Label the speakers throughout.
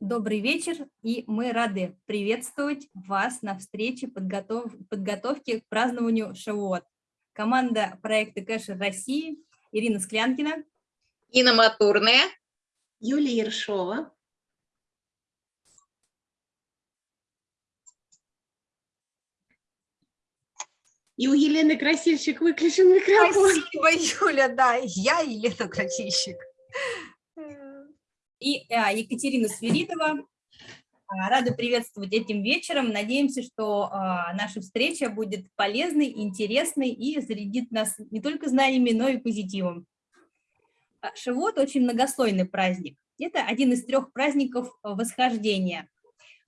Speaker 1: Добрый вечер, и мы рады приветствовать вас на встрече подготов... подготовки к празднованию Шавуот. Команда проекта Кэшер России Ирина Склянкина,
Speaker 2: Инна Матурная,
Speaker 3: Юлия Ершова. И у Елены Красильщик выключен микрофон.
Speaker 4: Спасибо, Юля, да, я Елена Красильщик.
Speaker 1: И а, Екатерина Свиридова. А, рада приветствовать этим вечером. Надеемся, что а, наша встреча будет полезной, интересной и зарядит нас не только знаниями, но и позитивом. Шивот – очень многослойный праздник. Это один из трех праздников восхождения.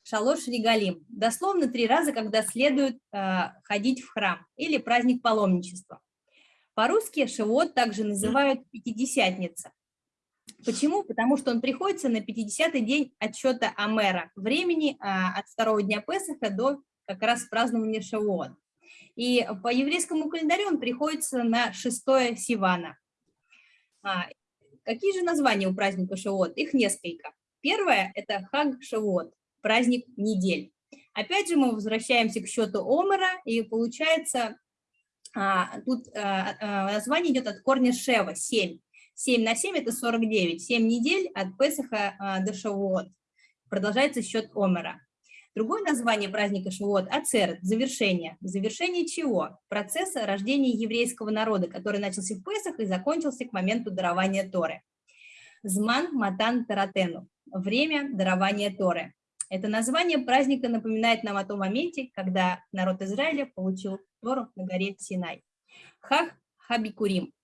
Speaker 1: Шалош Регалим. Дословно три раза, когда следует э, ходить в храм, или праздник паломничества. По-русски Шивот также называют Пятидесятница. Почему? Потому что он приходится на 50-й день отчета Амера, времени а, от второго дня Песаха до как раз празднования Шавуот. И по еврейскому календарю он приходится на 6 Сивана. А, какие же названия у праздника Шавуот? Их несколько. Первое – это Хаг Шавуот, праздник недель. Опять же мы возвращаемся к счету Омера, и получается, а, тут а, а, название идет от корня Шева, 7. 7 на 7 – это 49. 7 недель от Песаха а, до Шавуот. Продолжается счет Омера. Другое название праздника Шавуот – Ацерет, завершение. Завершение чего? Процесса рождения еврейского народа, который начался в Песах и закончился к моменту дарования Торы. Зман Матан Таратену – время дарования Торы. Это название праздника напоминает нам о том моменте, когда народ Израиля получил Тору на горе Синай. Хах Хабикурим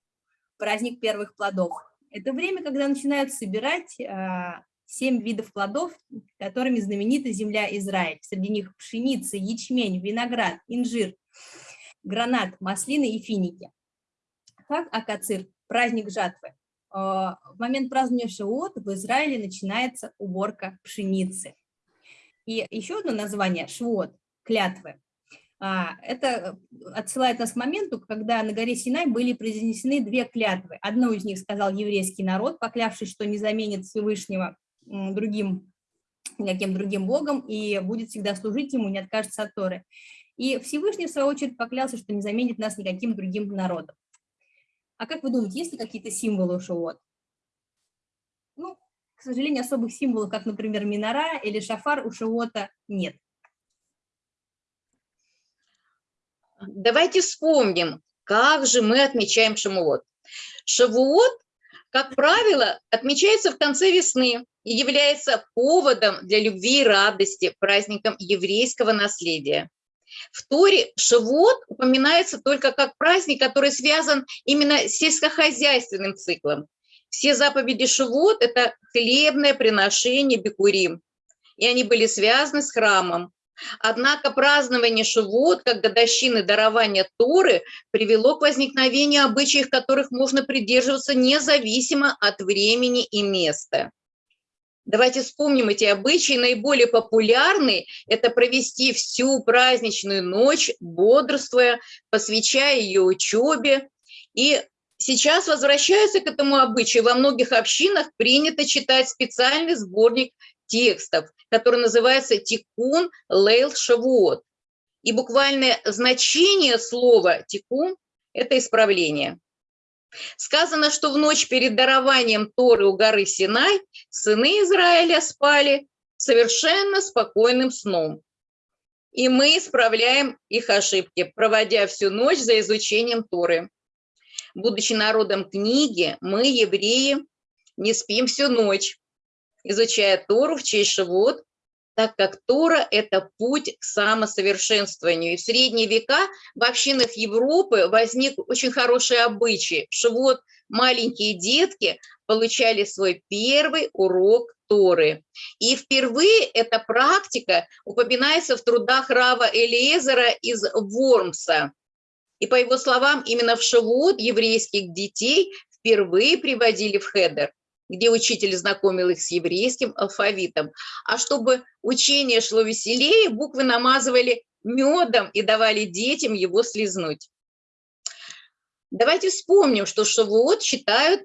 Speaker 1: праздник первых плодов. Это время, когда начинают собирать а, семь видов плодов, которыми знаменита земля Израиль. Среди них пшеница, ячмень, виноград, инжир, гранат, маслины и финики. Как Акацир, праздник жатвы. А, в момент празднования Шиот в Израиле начинается уборка пшеницы. И еще одно название – Швот, клятвы. А, это отсылает нас к моменту, когда на горе Синай были произнесены две клятвы. Одну из них сказал еврейский народ, поклявшись, что не заменит Всевышнего другим, никаким другим богом и будет всегда служить ему, не откажется от Торы. И Всевышний, в свою очередь, поклялся, что не заменит нас никаким другим народом. А как вы думаете, есть ли какие-то символы у Шавуот? Ну, к сожалению, особых символов, как, например, минора или шафар у Шавуота нет.
Speaker 2: Давайте вспомним, как же мы отмечаем Шавуот. Шавуот, как правило, отмечается в конце весны и является поводом для любви и радости, праздником еврейского наследия. В Торе Шавуот упоминается только как праздник, который связан именно с сельскохозяйственным циклом. Все заповеди Шавуот – это хлебное приношение бекурим, и они были связаны с храмом. Однако празднование Шивот, как годовщины дарования Торы, привело к возникновению обычаев, которых можно придерживаться независимо от времени и места. Давайте вспомним эти обычаи. Наиболее популярный – это провести всю праздничную ночь, бодрствуя, посвящая ее учебе. И сейчас возвращаются к этому обычаю. Во многих общинах принято читать специальный сборник текстов, который называется «Тикун Лейл Шавуот». И буквальное значение слова «тикун» – это исправление. Сказано, что в ночь перед дарованием Торы у горы Синай сыны Израиля спали совершенно спокойным сном. И мы исправляем их ошибки, проводя всю ночь за изучением Торы. Будучи народом книги, мы, евреи, не спим всю ночь, изучая Тору в честь Шивот, так как Тора – это путь к самосовершенствованию. И в средние века в общинах Европы возник очень хороший обычай. Шивот маленькие детки получали свой первый урок Торы. И впервые эта практика упоминается в трудах Рава Элиезера из Вормса. И по его словам, именно в Шавуот еврейских детей впервые приводили в хедер где учитель знакомил их с еврейским алфавитом. А чтобы учение шло веселее, буквы намазывали медом и давали детям его слезнуть. Давайте вспомним, что Шавуот считают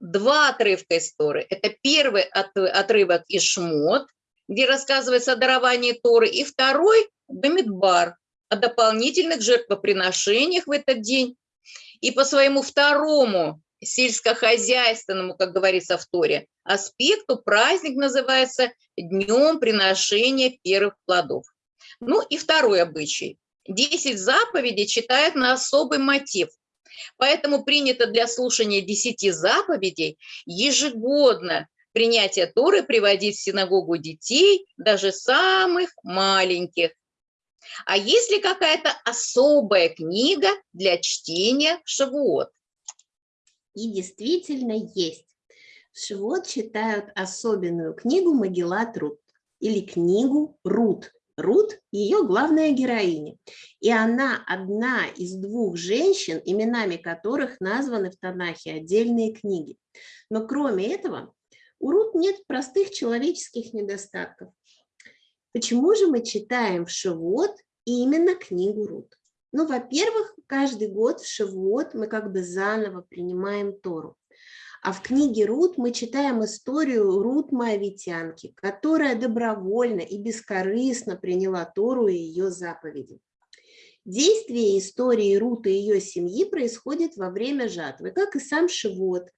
Speaker 2: два отрывка из Торы. Это первый отрывок из Шмот, где рассказывается о даровании Торы, и второй – Бамидбар, о дополнительных жертвоприношениях в этот день. И по своему второму сельскохозяйственному, как говорится в Торе, аспекту праздник называется Днем приношения первых плодов. Ну и второй обычай. Десять заповедей читают на особый мотив. Поэтому принято для слушания десяти заповедей ежегодно принятие Торы приводить в синагогу детей, даже самых маленьких. А есть ли какая-то особая книга для чтения в Шавуот?
Speaker 3: И действительно есть. В Шивот читают особенную книгу Магеллат Рут или книгу Рут. Рут – ее главная героиня. И она одна из двух женщин, именами которых названы в Танахе отдельные книги. Но кроме этого, у Рут нет простых человеческих недостатков. Почему же мы читаем в Шивот именно книгу Рут? Ну, во-первых, каждый год в Шивот мы как бы заново принимаем Тору. А в книге Рут мы читаем историю Рут Моавитянки, которая добровольно и бескорыстно приняла Тору и ее заповеди. Действие истории Рут и ее семьи происходит во время жатвы, как и сам Шивот.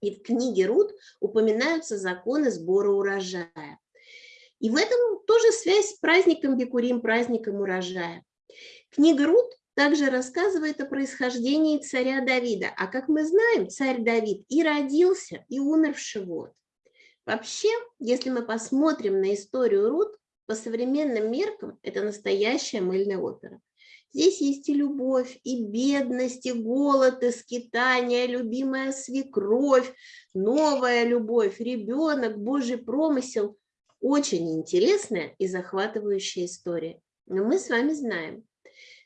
Speaker 3: И в книге Рут упоминаются законы сбора урожая. И в этом тоже связь с праздником Бекурим, праздником урожая. Книга Рут также рассказывает о происхождении царя Давида. А как мы знаем, царь Давид и родился, и умер в Шивот. Вообще, если мы посмотрим на историю Рут, по современным меркам это настоящая мыльная опера. Здесь есть и любовь, и бедность, и голод, и скитание, любимая свекровь, новая любовь, ребенок, Божий промысел. Очень интересная и захватывающая история. Но мы с вами знаем,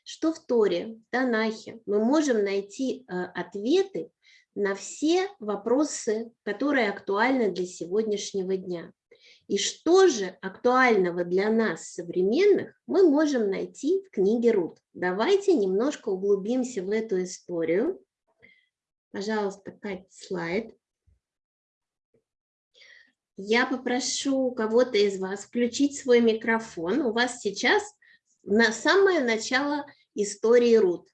Speaker 3: что в Торе, в Танахе мы можем найти э, ответы на все вопросы, которые актуальны для сегодняшнего дня. И что же актуального для нас, современных, мы можем найти в книге Рут. Давайте немножко углубимся в эту историю. Пожалуйста, Кать, слайд. Я попрошу кого-то из вас включить свой микрофон. У вас сейчас на самое начало истории Рут.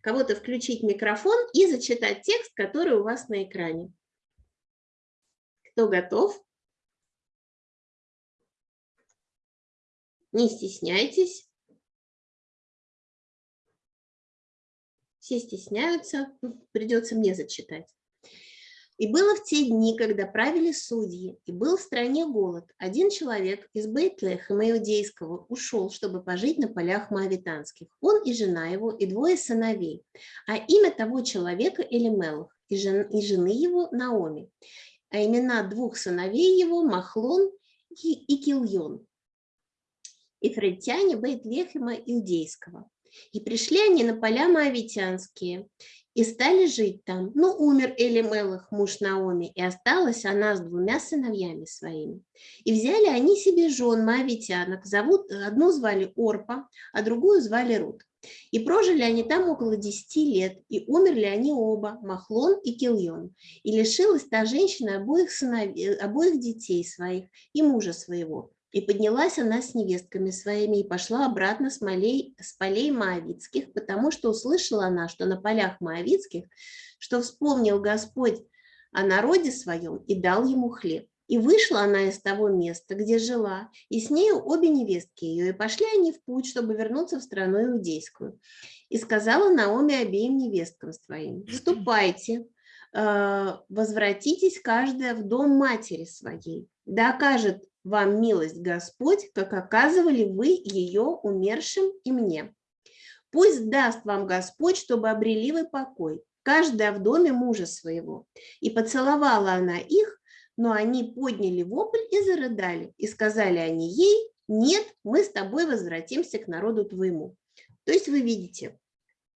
Speaker 3: Кого-то включить микрофон и зачитать текст, который у вас на экране. Кто готов? Не стесняйтесь. Все стесняются, придется мне зачитать. И было в те дни, когда правили судьи, и был в стране голод. Один человек из Бейтлехема иудейского ушел, чтобы пожить на полях моавитанских. Он и жена его, и двое сыновей. А имя того человека Элимелах, и, жен, и жены его Наоми. А имена двух сыновей его Махлон и, и Кильон. Ифритяне Бейтлехема иудейского. И пришли они на поля моавитянские, и стали жить там. Ну, умер Элимелах, муж Наоми, и осталась она с двумя сыновьями своими. И взяли они себе жен моавитянок, зовут, одну звали Орпа, а другую звали Рут. И прожили они там около десяти лет, и умерли они оба, Махлон и Кильон. И лишилась та женщина обоих, сыновей, обоих детей своих и мужа своего. И поднялась она с невестками своими и пошла обратно с, молей, с полей Моавицких, потому что услышала она, что на полях Моавицких, что вспомнил Господь о народе своем и дал ему хлеб. И вышла она из того места, где жила, и с нею обе невестки ее, и пошли они в путь, чтобы вернуться в страну иудейскую. И сказала Наоми обеим невесткам своим, «Ступайте, э, возвратитесь каждая в дом матери своей, да окажет вам милость Господь, как оказывали вы ее умершим и мне. Пусть даст вам Господь, чтобы обрели вы покой, каждая в доме мужа своего. И поцеловала она их, но они подняли вопль и зарыдали, и сказали они ей, нет, мы с тобой возвратимся к народу твоему. То есть вы видите,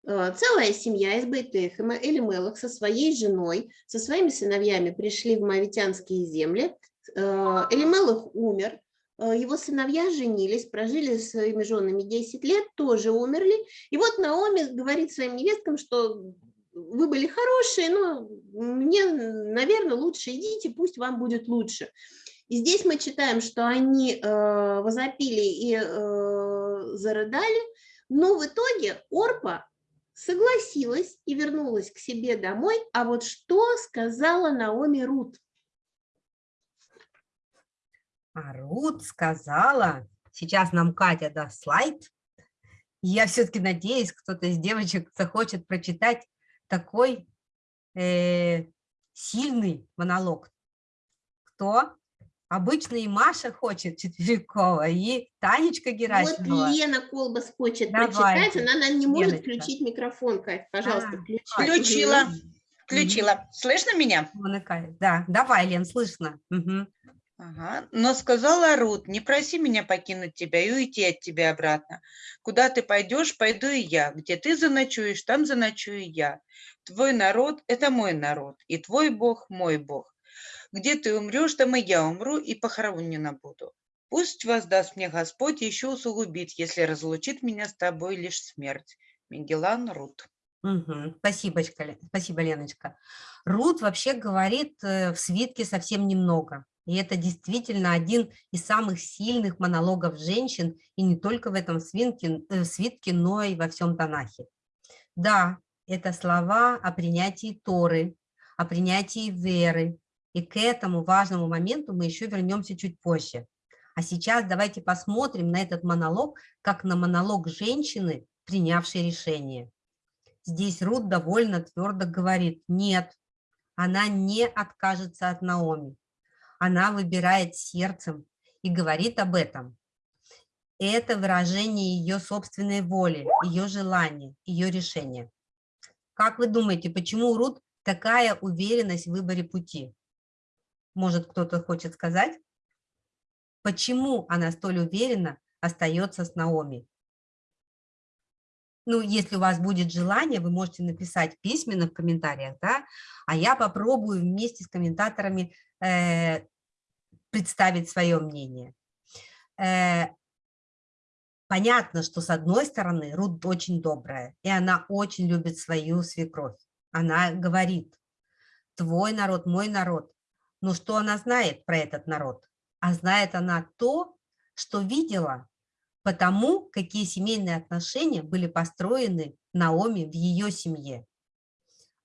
Speaker 3: э, целая семья из Бейтехема, Элимелах со своей женой, со своими сыновьями пришли в Мавитянские земли, Элимелах умер, э, его сыновья женились, прожили с своими женами 10 лет, тоже умерли. И вот Наоми говорит своим невесткам, что вы были хорошие, но мне, наверное, лучше идите, пусть вам будет лучше. И здесь мы читаем, что они э, возопили и э, зарыдали, но в итоге Орпа согласилась и вернулась к себе домой. А вот что сказала Наоми Рут?
Speaker 4: А Рут сказала, сейчас нам Катя даст слайд, я все-таки надеюсь, кто-то из девочек захочет прочитать такой э, сильный монолог. Кто? Обычно и Маша хочет Четверякова, и Танечка Герасимова.
Speaker 3: Вот Лена Колбас хочет
Speaker 4: Давайте,
Speaker 3: прочитать, она, она не может
Speaker 4: Леночка.
Speaker 3: включить микрофон, Кать, пожалуйста,
Speaker 4: А,
Speaker 3: включи.
Speaker 5: Включила. Включила. Слышно меня?
Speaker 4: Да, давай, Лен, слышно. Мгм.
Speaker 5: Ага. Но сказала Рут, не проси меня покинуть тебя и уйти от тебя обратно. Куда ты пойдешь, пойду и я. Где ты заночуешь, там заночую я. Твой народ – это мой народ, и твой Бог – мой Бог. Где ты умрешь, там и я умру, и похоронена буду. Пусть воздаст мне Господь еще усугубит, если разлучит меня с тобой лишь смерть. Мегелан Рут.
Speaker 4: Мгм. Спасибочка, Ле- спасибо, Леночка. Рут вообще говорит э, в свитке совсем немного. И это действительно один из самых сильных монологов женщин, и не только в этом свинке, э, свитке, но и во всем Танахе. Да, это слова о принятии Торы, о принятии веры. И к этому важному моменту мы еще вернемся чуть позже. А сейчас давайте посмотрим на этот монолог, как на монолог женщины, принявшей решение. Здесь Рут довольно твердо говорит, нет, она не откажется от Наоми. Она выбирает сердцем и говорит об этом. Это выражение ее собственной воли, ее желания, ее решения. Как вы думаете, почему у Рут такая уверенность в выборе пути? Может, кто-то хочет сказать? Почему она столь уверенно остается с Наоми? Ну, если у вас будет желание, вы можете написать письменно в комментариях, да, а я попробую вместе с комментаторами представить свое мнение. Э, понятно, что с одной стороны Рут очень добрая, и она очень любит свою свекровь. Она говорит, твой народ, мой народ. Но что она знает про этот народ? А знает она то, что видела потому какие семейные отношения были построены Наоми в ее семье.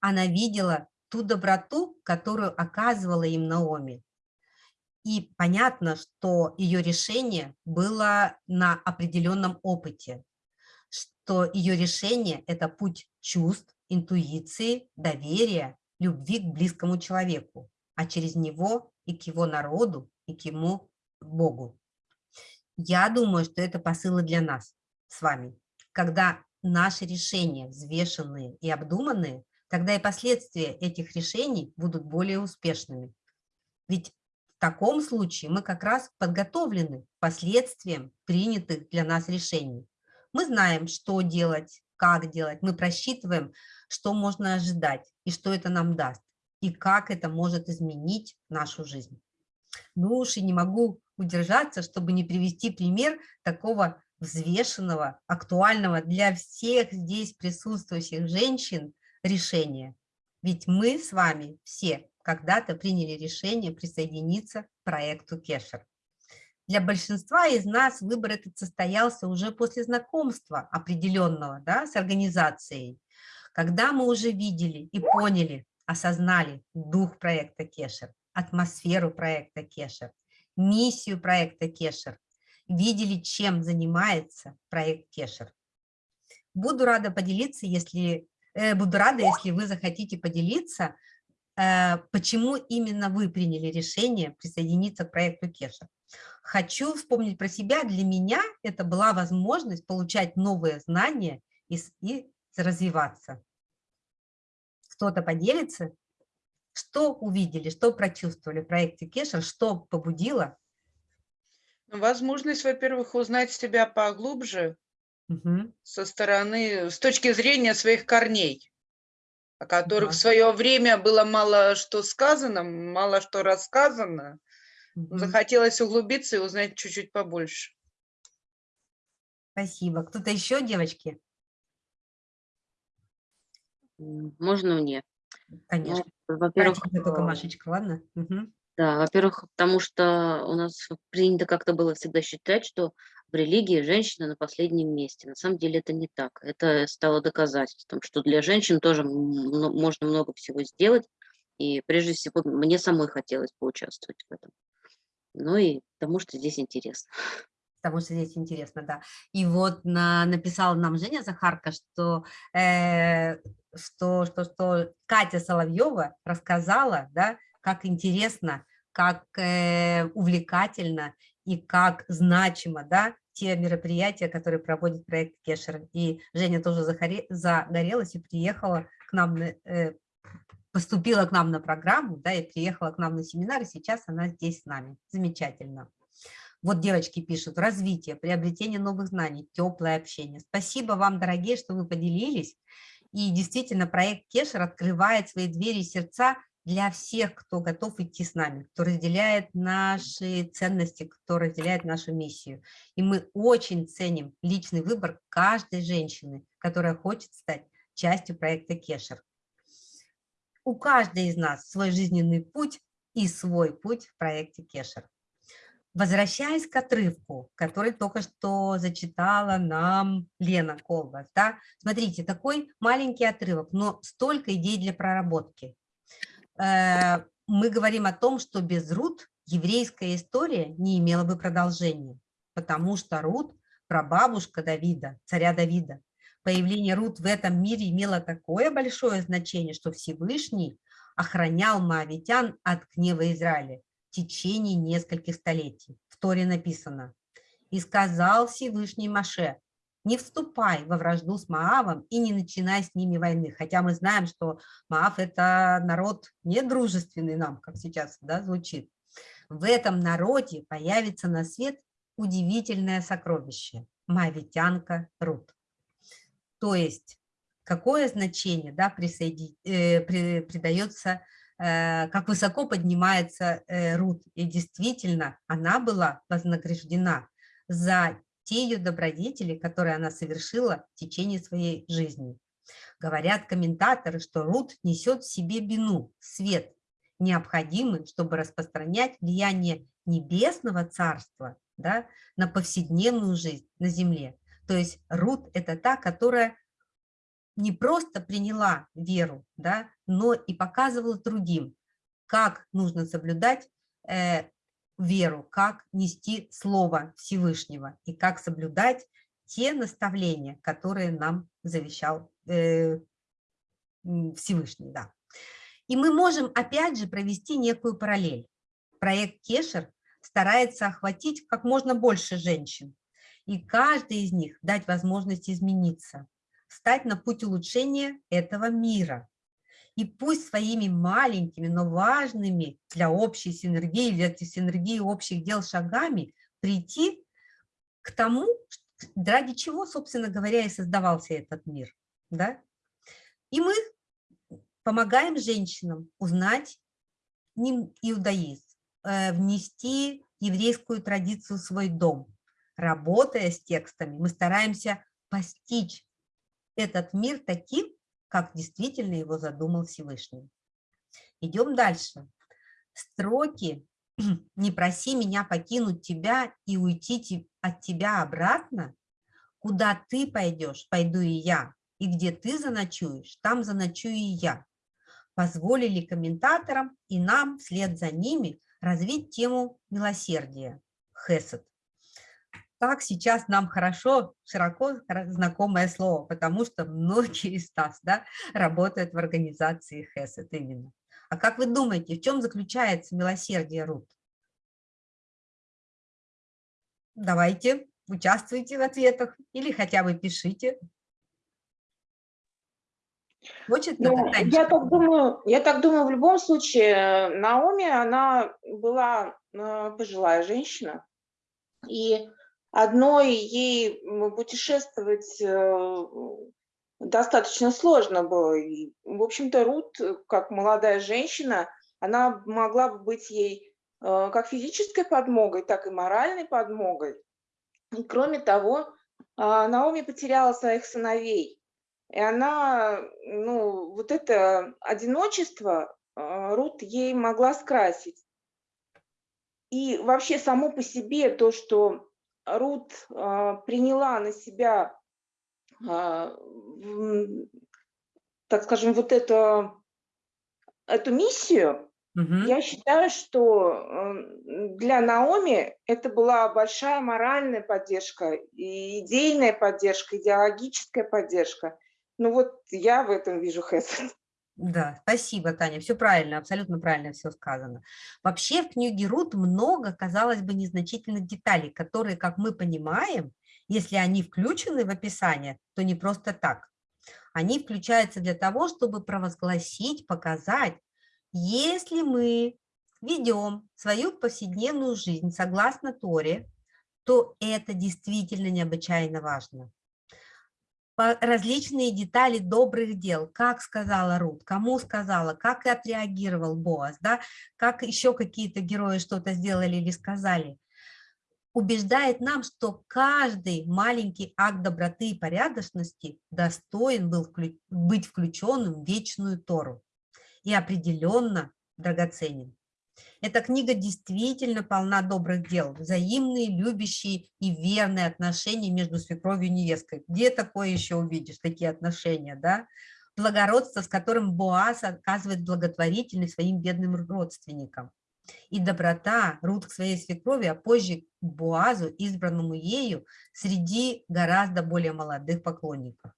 Speaker 4: Она видела ту доброту, которую оказывала им Наоми. И понятно, что ее решение было на определенном опыте, что ее решение – это путь чувств, интуиции, доверия, любви к близкому человеку, а через него и к его народу, и к ему Богу. Я думаю, что это посылы для нас с вами. Когда наши решения взвешенные и обдуманные, тогда и последствия этих решений будут более успешными. Ведь в таком случае мы как раз подготовлены к последствиям принятых для нас решений. Мы знаем, что делать, как делать, мы просчитываем, что можно ожидать и что это нам даст, и как это может изменить нашу жизнь. Ну уж и не могу удержаться, чтобы не привести пример такого взвешенного, актуального для всех здесь присутствующих женщин решения. Ведь мы с вами все когда-то приняли решение присоединиться к проекту Кешер. Для большинства из нас выбор этот состоялся уже после знакомства определенного да, с организацией, когда мы уже видели и поняли, осознали дух проекта Кешер, атмосферу проекта Кешер, миссию проекта Кешер, видели, чем занимается проект Кешер. Буду рада поделиться, если буду рада, если вы захотите поделиться, э, почему именно вы приняли решение присоединиться к проекту Кешер. Хочу вспомнить про себя. Для меня это была возможность получать новые знания и, и развиваться. Кто-то поделится? Что увидели, что прочувствовали в проекте Кешер, что побудило?
Speaker 5: Ну, Возможность, во-первых, узнать себя поглубже
Speaker 4: Мгм.
Speaker 5: со стороны, с точки зрения своих корней, о которых
Speaker 4: Да.
Speaker 5: в свое время было мало что сказано, мало что рассказано.
Speaker 4: Мгм.
Speaker 5: Захотелось углубиться и узнать чуть-чуть побольше.
Speaker 4: Спасибо. Кто-то еще, девочки?
Speaker 6: Можно мне?
Speaker 4: Конечно.
Speaker 6: Ну, во-первых,
Speaker 4: только
Speaker 6: э,
Speaker 4: Машечка, ладно?
Speaker 6: Да, во-первых, потому что у нас принято как-то было всегда считать, что в религии женщина на последнем месте. На самом деле это не так. Это стало доказательством, что для женщин тоже можно много всего сделать. И прежде всего мне самой хотелось поучаствовать в этом. Ну и потому что здесь интересно.
Speaker 4: потому что здесь интересно, да. И вот на, написала нам Женя Захарка, что, э, что, что, что Катя Соловьева рассказала, да, как интересно, как э, увлекательно и как значимо, да, те мероприятия, которые проводит проект Кешер. И Женя тоже загорелась и приехала к нам, э, поступила к нам на программу, да, и приехала к нам на семинар, и сейчас она здесь с нами. Замечательно. Вот девочки пишут, развитие, приобретение новых знаний, теплое общение. Спасибо вам, дорогие, что вы поделились. И действительно, проект Кешер открывает свои двери и сердца для всех, кто готов идти с нами, кто разделяет наши ценности, кто разделяет нашу миссию. И мы очень ценим личный выбор каждой женщины, которая хочет стать частью проекта Кешер. У каждой из нас свой жизненный путь и свой путь в проекте Кешер. Возвращаясь к отрывку, который только что зачитала нам Лена Колбас, да, смотрите, такой маленький отрывок, но столько идей для проработки. Э, мы говорим о том, что без Рут еврейская история не имела бы продолжения, потому что Рут – прабабушка Давида, царя Давида. Появление Рут в этом мире имело такое большое значение, что Всевышний охранял моавитян от гнева Израиля течение нескольких столетий. В Торе написано «И сказал Всевышний Маше, не вступай во вражду с Маавом и не начинай с ними войны». Хотя мы знаем, что Маав – это народ недружественный нам, как сейчас да, звучит. В этом народе появится на свет удивительное сокровище – Маавитянка Рут. То есть какое значение да, присоедин... э, при... придается Э, как высоко поднимается э, Рут. И действительно, она была вознаграждена за те ее добродетели, которые она совершила в течение своей жизни. Говорят комментаторы, что Рут несет в себе бину, свет, необходимый, чтобы распространять влияние небесного царства да, на повседневную жизнь на земле. То есть Рут – это та, которая не просто приняла веру, да, но и показывала другим, как нужно соблюдать э, веру, как нести Слово Всевышнего и как соблюдать те наставления, которые нам завещал э, Всевышний. Да. И мы можем опять же провести некую параллель. Проект Кешер старается охватить как можно больше женщин, и каждой из них дать возможность измениться, встать на путь улучшения этого мира. И пусть своими маленькими, но важными для общей синергии, для синергии общих дел шагами прийти к тому, ради чего, собственно говоря, и создавался этот мир. Да? И мы помогаем женщинам узнать иудаизм, э, внести еврейскую традицию в свой дом. Работая с текстами, мы стараемся постичь этот мир таким, как действительно его задумал Всевышний. Идем дальше. Строки «Не проси меня покинуть тебя и уйти от тебя обратно. Куда ты пойдешь, пойду и я. И где ты заночуешь, там заночую и я». Позволили комментаторам и нам вслед за ними развить тему милосердия, хесед так сейчас нам хорошо, широко знакомое слово, потому что многие из нас да, работают в организации ХЭСЭТ именно. А как вы думаете, в чем заключается милосердие Рут? Давайте, участвуйте в ответах или хотя бы пишите.
Speaker 7: Хочет ну, я так думаю, я так думаю, в любом случае, Наоми, она была э, пожилая женщина, и Одной ей путешествовать э, достаточно сложно было. И, в общем-то, Рут, как молодая женщина, она могла бы быть ей э, как физической подмогой, так и моральной подмогой. И, кроме того, а, Наоми потеряла своих сыновей. И она, ну, вот это одиночество э, Рут ей могла скрасить. и вообще само по себе то, что Рут а, приняла на себя, а, так скажем, вот это, эту миссию, угу. я считаю, что для Наоми это была большая моральная поддержка, и идейная поддержка, идеологическая поддержка. Ну вот я в этом вижу хэт.
Speaker 4: Да, спасибо, Таня, все правильно, абсолютно правильно все сказано. Вообще в книге Рут много, казалось бы, незначительных деталей, которые, как мы понимаем, если они включены в описание, то не просто так. Они включаются для того, чтобы провозгласить, показать, если мы ведем свою повседневную жизнь согласно Торе, то это действительно необычайно важно различные детали добрых дел, как сказала Рут, кому сказала, как отреагировал Боас, да, как еще какие-то герои что-то сделали или сказали, убеждает нам, что каждый маленький акт доброты и порядочности достоин был быть включенным в вечную Тору и определенно драгоценен. Эта книга действительно полна добрых дел, взаимные, любящие и верные отношения между свекровью и невесткой. Где такое еще увидишь, такие отношения, да? Благородство, с которым Боас оказывает благотворительность своим бедным родственникам. И доброта Рут к своей свекрови, а позже к Боазу, избранному ею, среди гораздо более молодых поклонников.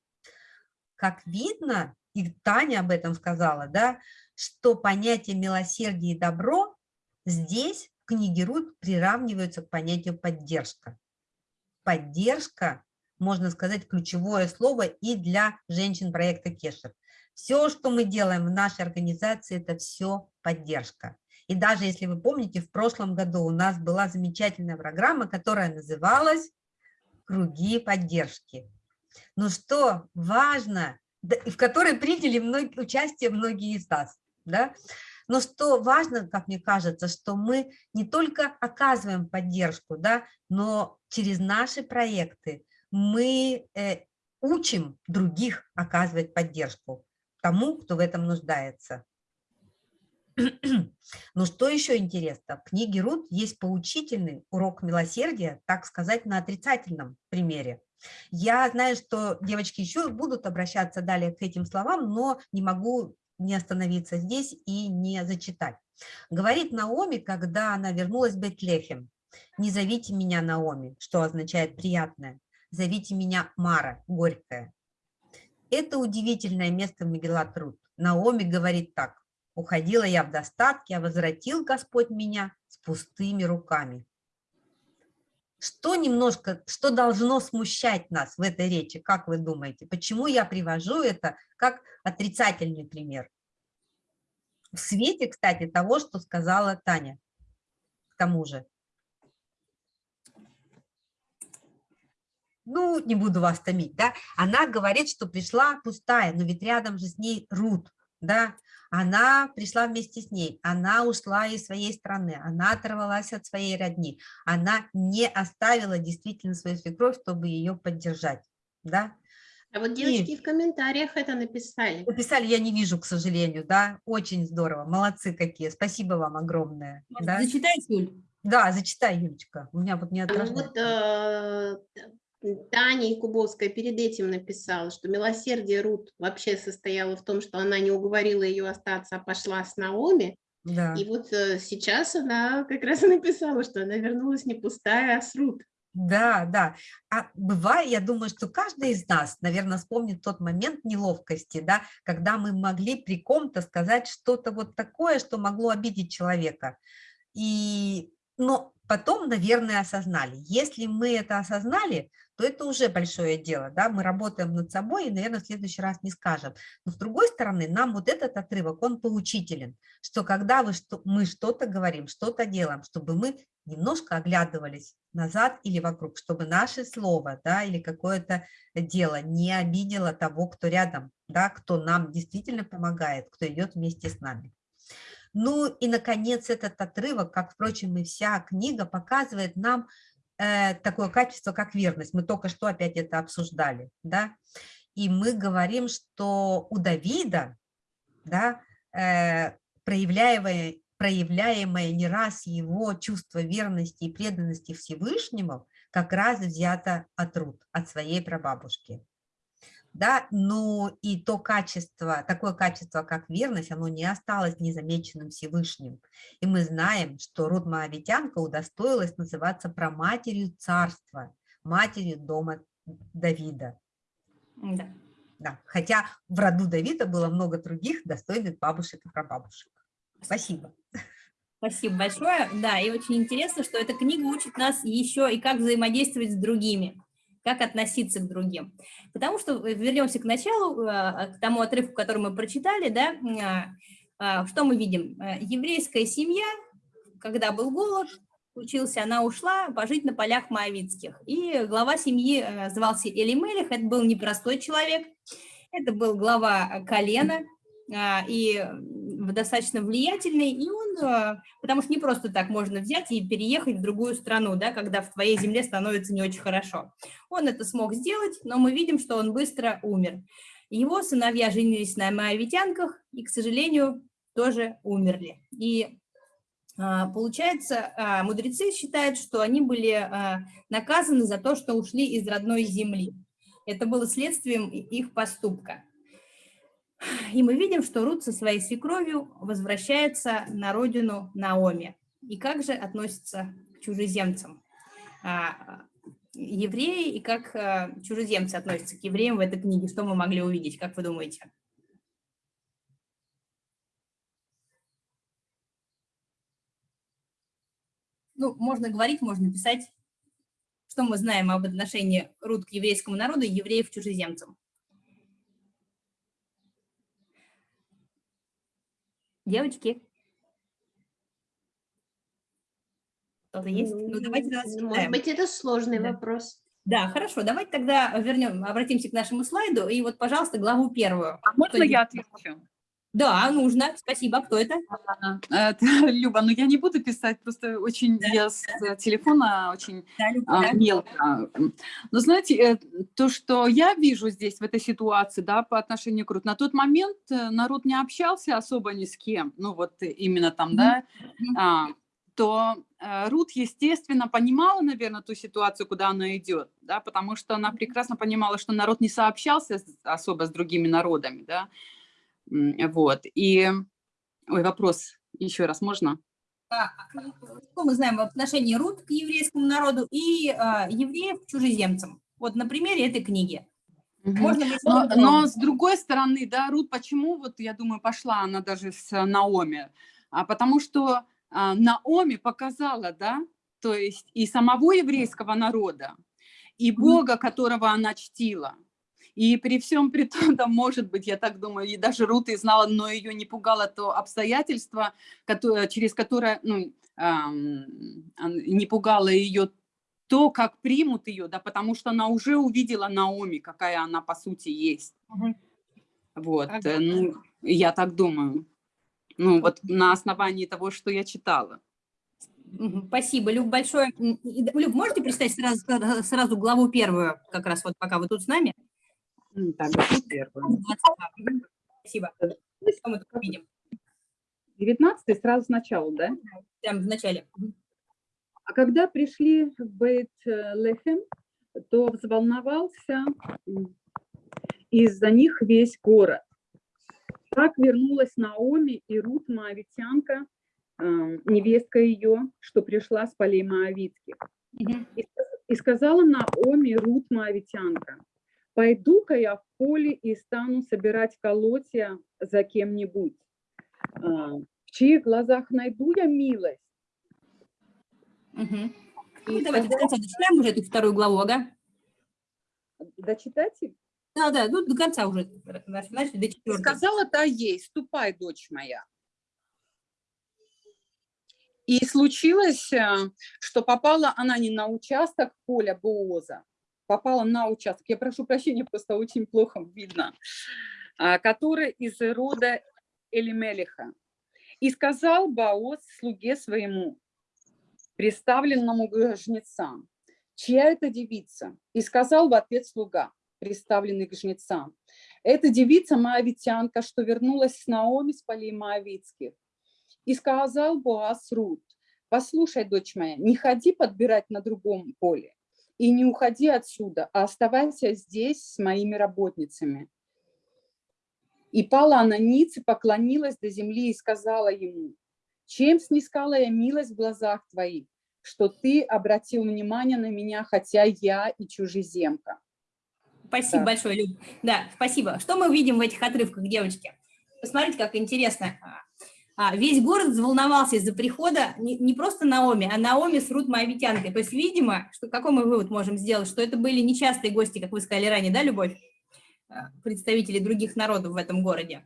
Speaker 4: Как видно, и Таня об этом сказала, да, что понятие милосердия и добро здесь в книге Рут приравниваются к понятию поддержка. Поддержка, можно сказать, ключевое слово и для женщин проекта Кешер. Все, что мы делаем в нашей организации, это все поддержка. И даже если вы помните, в прошлом году у нас была замечательная программа, которая называлась «Круги поддержки». Ну что важно, в которой приняли участие многие из нас да? Но что важно, как мне кажется, что мы не только оказываем поддержку, да, но через наши проекты мы э, учим других оказывать поддержку тому, кто в этом нуждается. Но что еще интересно, в книге Рут есть поучительный урок милосердия, так сказать, на отрицательном примере. Я знаю, что девочки еще будут обращаться далее к этим словам, но не могу не остановиться здесь и не зачитать. Говорит Наоми, когда она вернулась в Бетлехем, «Не зовите меня Наоми», что означает «приятное», «зовите меня Мара», «горькая». Это удивительное место в Мегелат Рут. Наоми говорит так, «Уходила я в достатке, а возвратил Господь меня с пустыми руками». Что немножко, что должно смущать нас в этой речи, как вы думаете? Почему я привожу это как отрицательный пример? В свете, кстати, того, что сказала Таня, к тому же. Ну, не буду вас томить, да, она говорит, что пришла пустая, но ведь рядом же с ней Рут, да, она пришла вместе с ней, она ушла из своей страны, она оторвалась от своей родни, она не оставила действительно свою свекровь, чтобы ее поддержать, да.
Speaker 3: А вот девочки и... в комментариях это написали.
Speaker 4: Написали, я не вижу, к сожалению, да, очень здорово, молодцы какие, спасибо вам огромное.
Speaker 1: Может, да? Зачитай, Юль?
Speaker 4: Да, зачитай, Юлечка, у меня вот не
Speaker 3: отражается. Вот, э, Таня Якубовская перед этим написала, что милосердие Рут вообще состояло в том, что она не уговорила ее остаться, а пошла с Наоми. Да. И вот э, сейчас она как раз написала, что она вернулась не пустая, а с Рут.
Speaker 4: Да, да. А бывает, я думаю, что каждый из нас, наверное, вспомнит тот момент неловкости, да, когда мы могли при ком-то сказать что-то вот такое, что могло обидеть человека. И, но потом, наверное, осознали. Если мы это осознали, то это уже большое дело, да, мы работаем над собой и, наверное, в следующий раз не скажем. Но с другой стороны, нам вот этот отрывок, он поучителен, что когда вы, что, мы что-то говорим, что-то делаем, чтобы мы немножко оглядывались назад или вокруг, чтобы наше слово, да, или какое-то дело не обидело того, кто рядом, да, кто нам действительно помогает, кто идет вместе с нами. Ну и, наконец, этот отрывок, как, впрочем, и вся книга, показывает нам э, такое качество, как верность. Мы только что опять это обсуждали, да, и мы говорим, что у Давида, да, э, проявляя, проявляемое не раз его чувство верности и преданности Всевышнему как раз взято от Рут, от своей прабабушки. Да, но и то качество, такое качество, как верность, оно не осталось незамеченным Всевышним. И мы знаем, что Рут Моавитянка удостоилась называться проматерью царства, матерью дома Давида. Да. да. Хотя в роду Давида было много других достойных бабушек и прабабушек. Спасибо.
Speaker 1: Спасибо большое. Да, и очень интересно, что эта книга учит нас еще и как взаимодействовать с другими, как относиться к другим. Потому что, э, вернемся к началу, э, к тому отрывку, который мы прочитали, да, э, что мы видим? Еврейская семья, когда был голод, учился, она ушла пожить на полях Моавицких. И глава семьи звался Элимелих, это был непростой человек, это был глава колена, и достаточно влиятельный, и он, потому что не просто так можно взять и переехать в другую страну, да, когда в твоей земле становится не очень хорошо. Он это смог сделать, но мы видим, что он быстро умер. Его сыновья женились на моавитянках и, к сожалению, тоже умерли. И а, Получается, а, мудрецы считают, что они были а, наказаны за то, что ушли из родной земли. Это было следствием их поступка. И мы видим, что Рут со своей свекровью возвращается на родину Наоми. И как же относится к чужеземцам? А, евреи и как а, чужеземцы относятся к евреям в этой книге? Что мы могли увидеть, как вы думаете? Ну, можно говорить, можно писать. Что мы знаем об отношении Рут к еврейскому народу и евреев к чужеземцам? Девочки? Кто-то есть? Ну, давайте
Speaker 3: Может быть, это сложный да. вопрос.
Speaker 1: Да, хорошо, давайте тогда вернем, обратимся к нашему слайду. И вот, пожалуйста, главу первую.
Speaker 8: А можно я отвечу?
Speaker 1: Да, нужно. Спасибо. Кто это?
Speaker 8: Это Люба. Ну, я не буду писать, просто очень да. я с телефона очень да, Люба, а, да. мелко. Но знаете, э, то, что я вижу здесь, в этой ситуации, да, по отношению к Рут, на тот момент э, народ не общался особо ни с кем, ну, вот именно там, mm -hmm. да, а, то э, Рут, естественно, понимала, наверное, ту ситуацию, куда она идет, да, потому что она прекрасно понимала, что народ не сообщался особо с другими народами, да, вот. И, ой, вопрос еще раз можно?
Speaker 1: Что мы знаем в отношении Рут к еврейскому народу и э, евреев к чужеземцам? Вот на примере этой книги.
Speaker 8: Можно но, но с другой стороны, да, Рут, почему, вот я думаю, пошла она даже с Наоми? А потому что а, Наоми показала, да, то есть и самого еврейского народа, и Бога, которого она чтила. И при всем при том, да, может быть, я так думаю, и даже Рут и знала, но ее не пугало то обстоятельство, которое, через которое, ну, не пугало ее то, как примут ее, да, потому что она уже увидела Наоми, какая она по сути есть. Угу. Вот, ага. ну, я так думаю. Ну, вот на основании того, что я читала.
Speaker 1: Спасибо, Люб, большое. Люб, можете представить сразу, сразу главу первую, как раз вот пока вы тут с нами?
Speaker 8: Так,
Speaker 1: Спасибо. Что мы тут видим?
Speaker 8: 19 сразу сначала, да?
Speaker 1: Прямо в начале.
Speaker 8: А когда пришли в Бейт-Лехем, то взволновался из-за них весь город. Так вернулась Наоми и Рут Моавитянка, эм, невестка ее, что пришла с полей Моавитских. И, и сказала Наоми Рут Моавитянка, Пойду-ка я в поле и стану собирать колотья за кем-нибудь. А, в чьих глазах найду я милость?
Speaker 1: Угу. Ну, давайте до конца дочитаем уже эту вторую главу, ага?
Speaker 8: Дочитать?
Speaker 1: Да, да, ну до конца уже. Начали, до четвертой.
Speaker 8: Сказала-то ей, ступай, дочь моя. И случилось, э, что попала она не на участок поля Бооза, попала на участок, я прошу прощения, просто очень плохо видно, а, который из рода Элимелиха. И сказал Баос слуге своему, представленному к жнецам, чья это девица? И сказал в ответ слуга, представленный к жнецам, это девица Моавитянка, что вернулась с Наоми с полей Моавитских. И сказал Боас Рут, послушай, дочь моя, не ходи подбирать на другом поле и не уходи отсюда, а оставайся здесь с моими работницами. И пала она ниц и поклонилась до земли и сказала ему, чем снискала я милость в глазах твоих, что ты обратил внимание на меня, хотя я и чужеземка.
Speaker 1: Спасибо да. большое, Люб. Да, спасибо. Что мы видим в этих отрывках, девочки? Посмотрите, как интересно. А, весь город взволновался из-за прихода не, не просто Наоми, а Наоми с Рут Моавитянкой. То есть, видимо, что, какой мы вывод можем сделать? Что это были нечастые гости, как вы сказали ранее, да, Любовь? А, представители других народов в этом городе.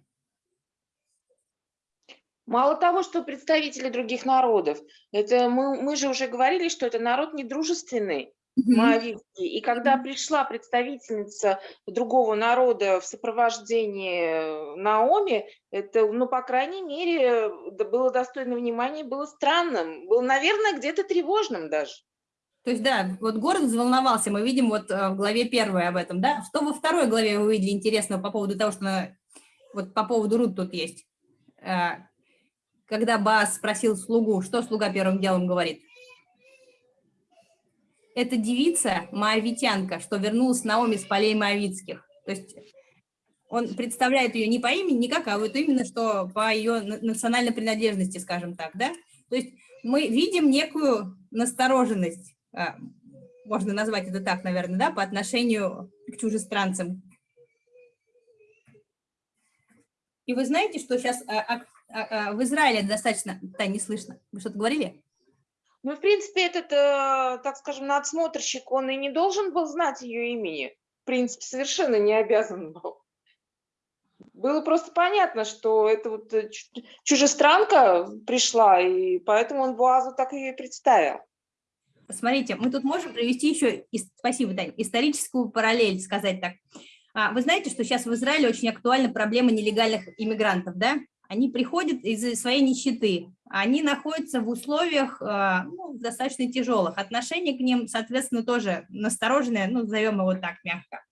Speaker 7: Мало того, что представители других народов, это мы, мы же уже говорили, что это народ недружественный, Моавитский. И когда пришла представительница другого народа в сопровождении Наоми, это, ну, по крайней мере, было достойно внимания, было странным, было, наверное, где-то тревожным даже.
Speaker 1: То есть, да, вот город взволновался, мы видим вот э, в главе первой об этом, да? Что во второй главе вы видели интересного по поводу того, что вот по поводу Рут тут есть? Э, когда Бас спросил слугу, что слуга первым делом говорит? Это девица, моавитянка, что вернулась Наоми с полей моавитских. То есть он представляет ее не по имени никак, а вот именно что по ее национальной принадлежности, скажем так, да? То есть мы видим некую настороженность, а, можно назвать это так, наверное, да, по отношению к чужестранцам. И вы знаете, что сейчас а, а, в Израиле достаточно... Да, не слышно. Вы что-то говорили?
Speaker 7: Ну, в принципе, этот, э, так скажем, надсмотрщик, он и не должен был знать ее имени. В принципе, совершенно не обязан был. Было просто понятно, что это вот э, чужестранка пришла, и поэтому он Буазу так и представил.
Speaker 1: Смотрите, мы тут можем провести еще, спасибо, Дань, историческую параллель, сказать так. А, вы знаете, что сейчас в Израиле очень актуальна проблема нелегальных иммигрантов, да? Они приходят из своей нищеты, они находятся в условиях э, ну, достаточно тяжелых. Отношение к ним, соответственно, тоже настороженное, ну, назовем его так мягко.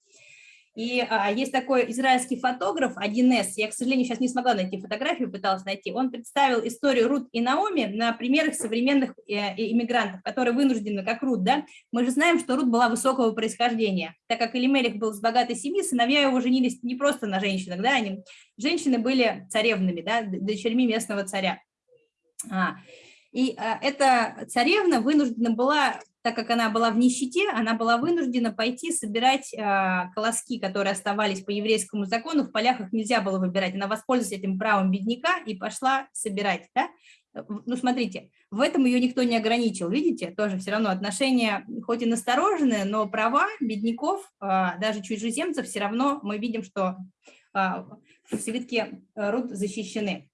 Speaker 1: И а, есть такой израильский фотограф, 1С, я, к сожалению, сейчас не смогла найти фотографию, пыталась найти, он представил историю Рут и Наоми на примерах современных э, иммигрантов, которые вынуждены, как Рут, да, мы же знаем, что Рут была высокого происхождения, так как Элимелих был с богатой семьи, сыновья его женились не просто на женщинах, да, они, женщины были царевнами, да, дочерьми местного царя. А, и а, эта царевна вынуждена была так как она была в нищете, она была вынуждена пойти собирать э, колоски, которые оставались по еврейскому закону, в полях их нельзя было выбирать. Она воспользовалась этим правом бедняка и пошла собирать. Да? Ну, смотрите, в этом ее никто не ограничил, видите, тоже все равно отношения, хоть и настороженные, но права бедняков, э, даже чужеземцев, все равно мы видим, что э, в свитке Рут защищены.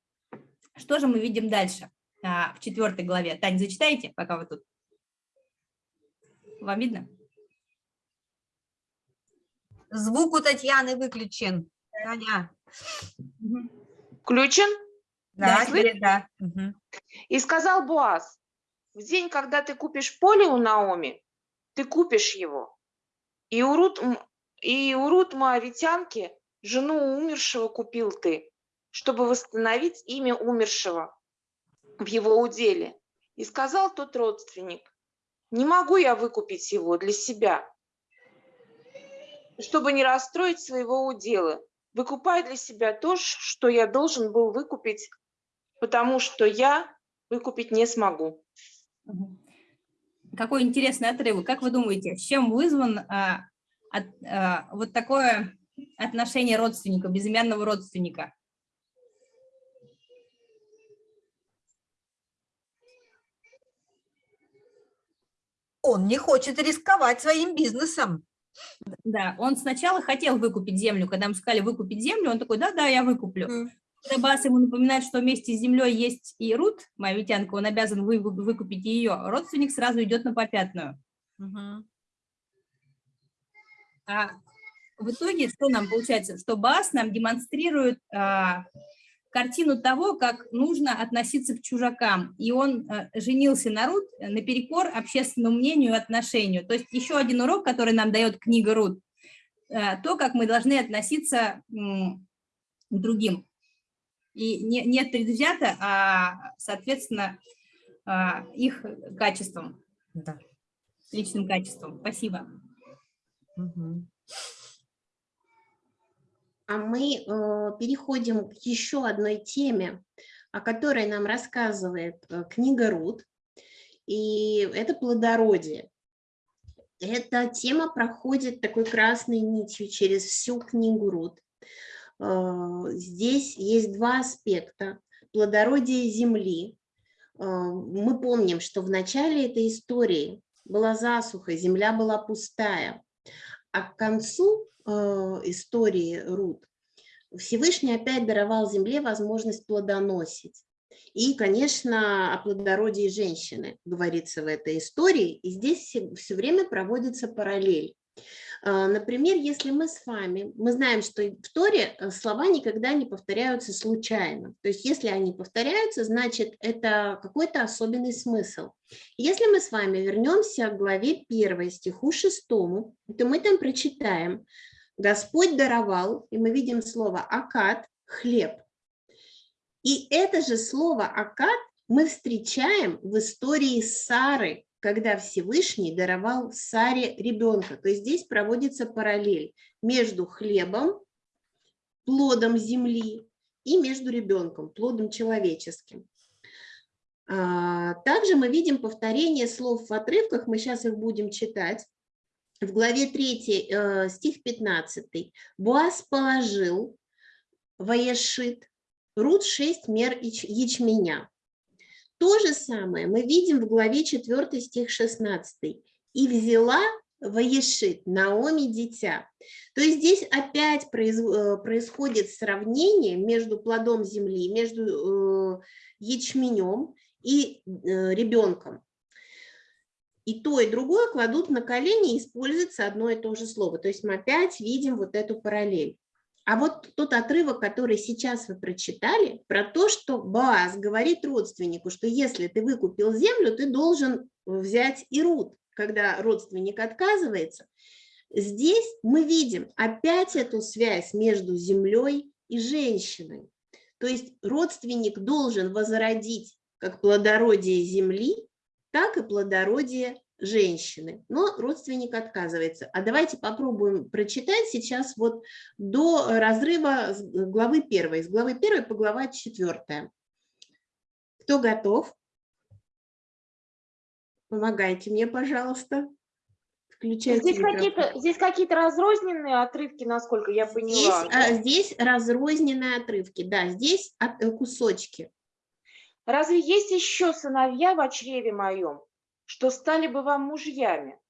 Speaker 1: Что же мы видим дальше? в четвертой главе. Таня, зачитайте, пока вы тут. Вам видно?
Speaker 4: Звук у Татьяны выключен. Таня.
Speaker 7: Включен?
Speaker 4: Да, да. да.
Speaker 7: Угу. И сказал Буаз, в день, когда ты купишь поле у Наоми, ты купишь его. И у Рут, и у Рут Моавитянки жену умершего купил ты, чтобы восстановить имя умершего в его уделе. И сказал тот родственник, не могу я выкупить его для себя, чтобы не расстроить своего удела. Выкупай для себя то, что я должен был выкупить, потому что я выкупить не смогу.
Speaker 1: Какой интересный отрывок. Как вы думаете, чем вызван а, от, а, вот такое отношение родственника, безымянного родственника?
Speaker 4: Он не хочет рисковать своим бизнесом.
Speaker 1: Да, он сначала хотел выкупить землю, когда ему сказали выкупить землю, он такой, да-да, я выкуплю. Mm. Когда Бас ему напоминает, что вместе с землей есть и Рут, моя витянка, он обязан вы, выкупить ее, родственник сразу идет на попятную. -hmm. А в итоге что нам получается? Что Бас нам демонстрирует а, картину того, как нужно относиться к чужакам. И он э, женился на Рут наперекор общественному мнению и отношению. То есть еще один урок, который нам дает книга Рут, э, то, как мы должны относиться к другим. И не, нет предвзято, а, соответственно, а, их качеством,
Speaker 4: Да.
Speaker 1: личным качеством. Спасибо.
Speaker 4: Мгм.
Speaker 3: А мы э, переходим к еще одной теме, о которой нам рассказывает э, книга Рут, и это плодородие. Эта тема проходит такой красной нитью через всю книгу Рут. Э, здесь есть два аспекта. Плодородие земли. Мы помним, что в начале этой истории была засуха, земля была пустая. А к концу истории Рут Всевышний опять даровал земле возможность плодоносить. И, конечно, о плодородии женщины говорится в этой истории, и здесь все, все время проводится параллель. А, например, если мы с вами, мы знаем, что в Торе э, слова никогда не повторяются случайно. То есть если они повторяются, значит это какой-то особенный смысл. Если мы с вами вернемся к главе 1 стиху 6, то мы там прочитаем «Господь даровал», и мы видим слово «акад» – «хлеб». И это же слово «акад» мы встречаем в истории Сары, когда Всевышний даровал Саре ребенка. То есть здесь проводится параллель между хлебом, плодом земли и между ребенком, плодом человеческим. А, также мы видим повторение слов в отрывках, мы сейчас их будем читать. В главе 3, э, стих 15. «Буаз положил Ваешит, Рут 6 мер ячменя, то же самое мы видим в главе 4 стих 16. «И взяла Ваешит, Наоми дитя». То есть здесь опять э, происходит сравнение между плодом земли, между э, ячменем и э, ребенком. И то, и другое кладут на колени и используется одно и то же слово. То есть мы опять видим вот эту параллель. А вот тот отрывок, который сейчас вы прочитали, про то, что Баас говорит родственнику, что если ты выкупил землю, ты должен взять и руд, когда родственник отказывается. Здесь мы видим опять эту связь между землей и женщиной. То есть родственник должен возродить как плодородие земли, так и плодородие женщины, но родственник отказывается. А давайте попробуем прочитать сейчас вот до разрыва с главы первой, с главы первой по глава четвертая. Кто готов? Помогайте мне, пожалуйста.
Speaker 7: Включайте здесь какие-то здесь какие-то разрозненные отрывки, насколько я поняла.
Speaker 3: Здесь, а, здесь разрозненные отрывки, да, здесь от, э, кусочки.
Speaker 7: Разве есть еще сыновья в чреве моем? что стали бы вам мужьями.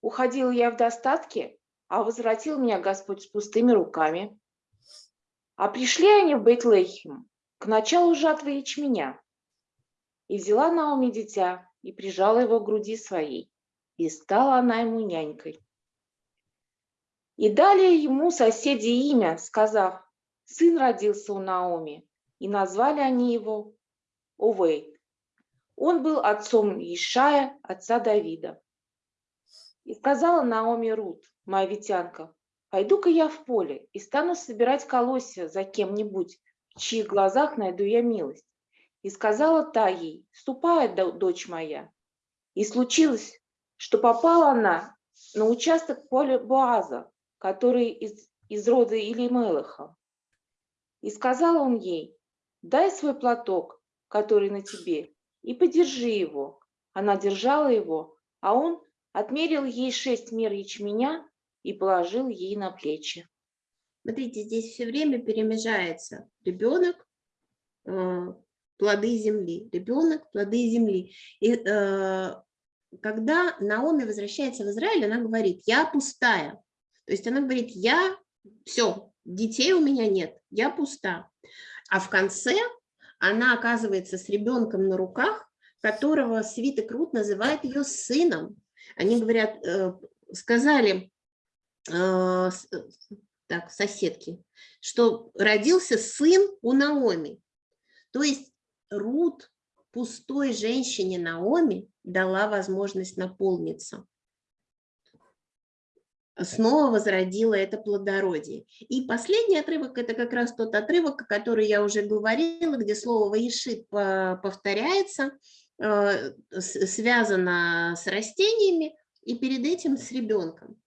Speaker 7: Уходил я в достатке, а возвратил меня Господь с пустыми руками. А пришли они в Бейтлейхем к началу жатвы ячменя. И взяла Наоми дитя, и прижала его к груди своей, и стала она ему нянькой. И дали ему соседи имя, сказав, сын родился у Наоми, и назвали они его Овей, он был отцом Ишая, отца Давида. И сказала Наоми Рут, моавитянка, пойду-ка я в поле и стану собирать колосья за кем-нибудь, в чьих глазах найду я милость. И сказала та ей, ступай, дочь моя. И случилось, что попала она на участок поля Боаза, который из, из рода Илимелаха. И сказал он ей, дай свой платок, который на тебе, и подержи его. Она держала его, а он отмерил ей шесть мер ячменя и положил ей на плечи.
Speaker 3: Смотрите, здесь все время перемежается ребенок, э, плоды земли, ребенок, плоды земли. И э, когда Наоми возвращается в Израиль, она говорит, я пустая. То есть она говорит, я, все, детей у меня нет, я пуста. А в конце она оказывается с ребенком на руках, которого свиток Рут называет ее сыном. Они говорят, э, сказали э, так, соседки, что родился сын у Наоми. То есть Рут пустой женщине Наоми дала возможность наполниться. Снова возродила это плодородие. И последний отрывок – это как раз тот отрывок, о котором я уже говорила, где слово «ваишит» повторяется, э, связано с растениями и перед этим с ребенком.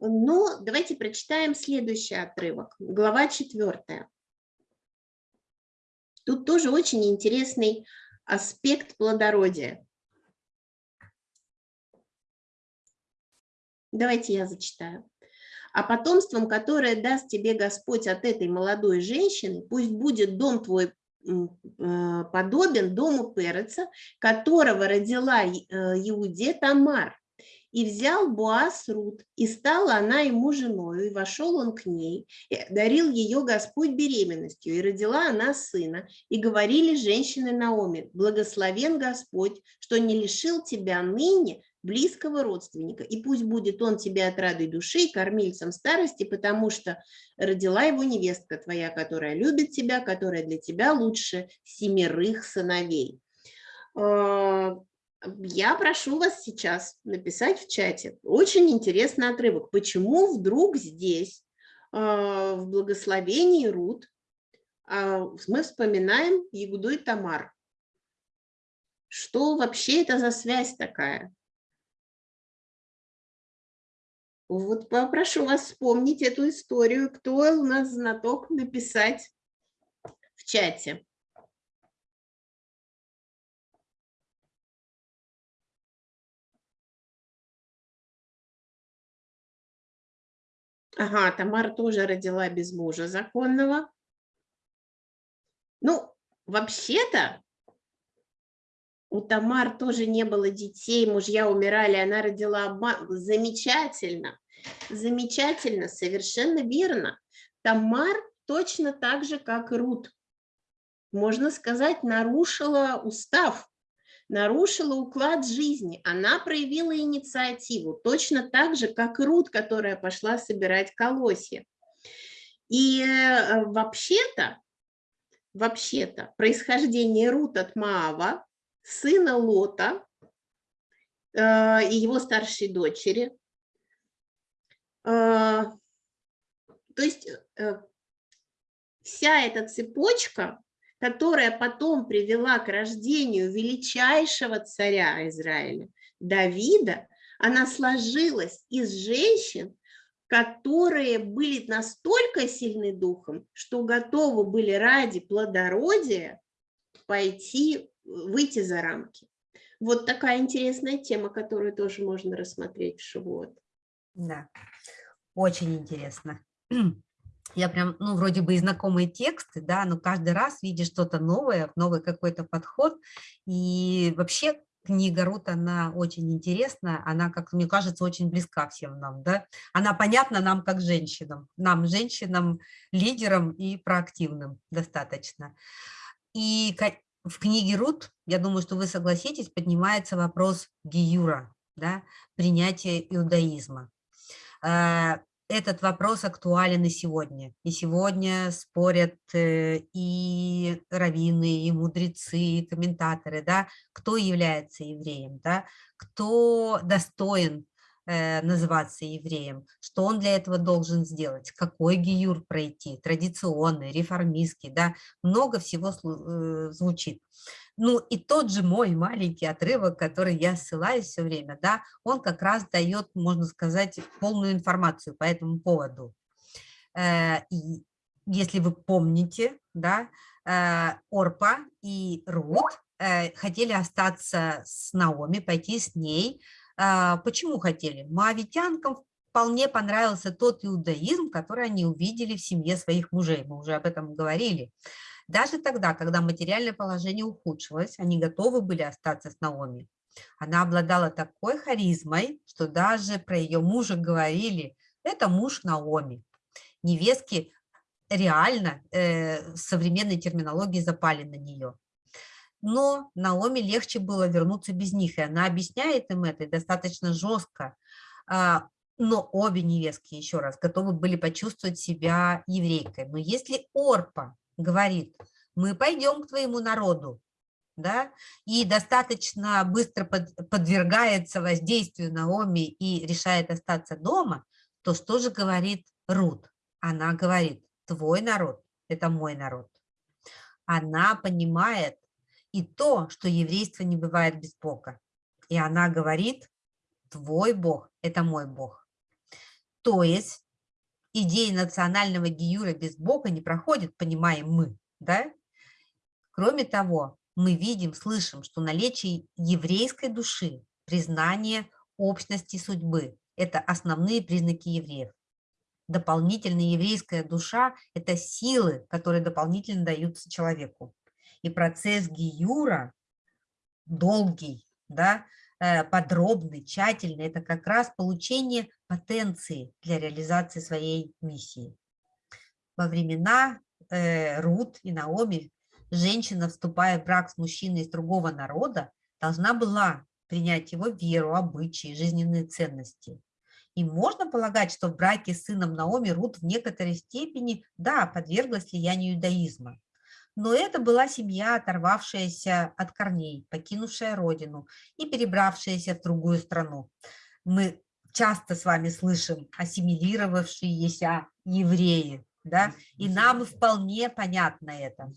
Speaker 3: Но давайте прочитаем следующий отрывок, глава четвертая. Тут тоже очень интересный аспект плодородия. Давайте я зачитаю. «А потомством, которое даст тебе Господь от этой молодой женщины, пусть будет дом твой э, подобен дому Переца, которого родила э, Иуде Тамар. И взял Буас Рут, и стала она ему женою, и вошел он к ней, и дарил ее Господь беременностью, и родила она сына. И говорили женщины Наоми, благословен Господь, что не лишил тебя ныне близкого родственника, и пусть будет он тебе отрадой души и кормильцем старости, потому что родила его невестка твоя, которая любит тебя, которая для тебя лучше семерых сыновей. А, я прошу вас сейчас написать в чате. Очень интересный отрывок. Почему вдруг здесь, а, в благословении Рут, а, мы вспоминаем Ягуду и Тамар? Что вообще это за связь такая? Вот попрошу вас вспомнить эту историю. Кто у нас знаток написать в чате? Ага, Тамара тоже родила без мужа законного. Ну, вообще-то у Тамар тоже не было детей, мужья умирали, она родила. Замечательно, замечательно, совершенно верно. Тамар точно так же, как Рут, можно сказать, нарушила устав, нарушила уклад жизни. Она проявила инициативу, точно так же, как Рут, которая пошла собирать колосья. И э, вообще-то, вообще-то, происхождение Рут от Маава сына Лота э, и его старшей дочери. Э, то есть э, вся эта цепочка, которая потом привела к рождению величайшего царя Израиля, Давида, она сложилась из женщин, которые были настолько сильны духом, что готовы были ради плодородия пойти выйти за рамки. Вот такая интересная тема, которую тоже можно рассмотреть в Шивот.
Speaker 4: Да, очень интересно. Я прям, ну, вроде бы и знакомые тексты, да, но каждый раз видишь что-то новое, новый какой-то подход. И вообще книга Рут, она очень интересная, она, как мне кажется, очень близка всем нам, да. Она понятна нам как женщинам, нам, женщинам, лидерам и проактивным достаточно. И в книге Рут, я думаю, что вы согласитесь, поднимается вопрос гиюра, да, принятия иудаизма. Э, этот вопрос актуален и сегодня. И сегодня спорят э, и раввины, и мудрецы, и комментаторы, да, кто является евреем, да, кто достоин называться евреем, что он для этого должен сделать, какой гиюр пройти, традиционный, реформистский, да, много всего э, звучит. Ну и тот же мой маленький отрывок, который я ссылаюсь все время, да, он как раз дает, можно сказать, полную информацию по этому поводу. Э, и если вы помните, да, Орпа и Рут хотели остаться с Наоми, пойти с ней, почему хотели? Моавитянкам вполне понравился тот иудаизм, который они увидели в семье своих мужей. Мы уже об этом говорили. Даже тогда, когда материальное положение ухудшилось, они готовы были остаться с Наоми. Она обладала такой харизмой, что даже про ее мужа говорили, это муж Наоми. Невестки реально э, современной терминологии запали на нее но Наоми легче было вернуться без них, и она объясняет им это достаточно жестко. А, но обе невестки, еще раз, готовы были почувствовать себя еврейкой. Но если Орпа говорит, мы пойдем к твоему народу, да, и достаточно быстро под, подвергается воздействию Наоми и решает остаться дома, то что же говорит Рут? Она говорит, твой народ – это мой народ. Она понимает и то, что еврейство не бывает без Бога. И она говорит, твой Бог – это мой Бог. То есть идея национального гиюра без Бога не проходит, понимаем мы. Да? Кроме того, мы видим, слышим, что наличие еврейской души, признание общности судьбы – это основные признаки евреев. Дополнительная еврейская душа – это силы, которые дополнительно даются человеку. И процесс гиюра долгий, да, э, подробный, тщательный – это как раз получение потенции для реализации своей миссии. Во времена э, Рут и Наоми женщина, вступая в брак с мужчиной из другого народа, должна была принять его веру, обычаи, жизненные ценности. И можно полагать, что в браке с сыном Наоми Рут в некоторой степени, да, подверглась влиянию иудаизма. Но это была семья, оторвавшаяся от корней, покинувшая родину и перебравшаяся в другую страну. Мы часто с вами слышим ассимилировавшиеся евреи, да, и нам вполне понятно это.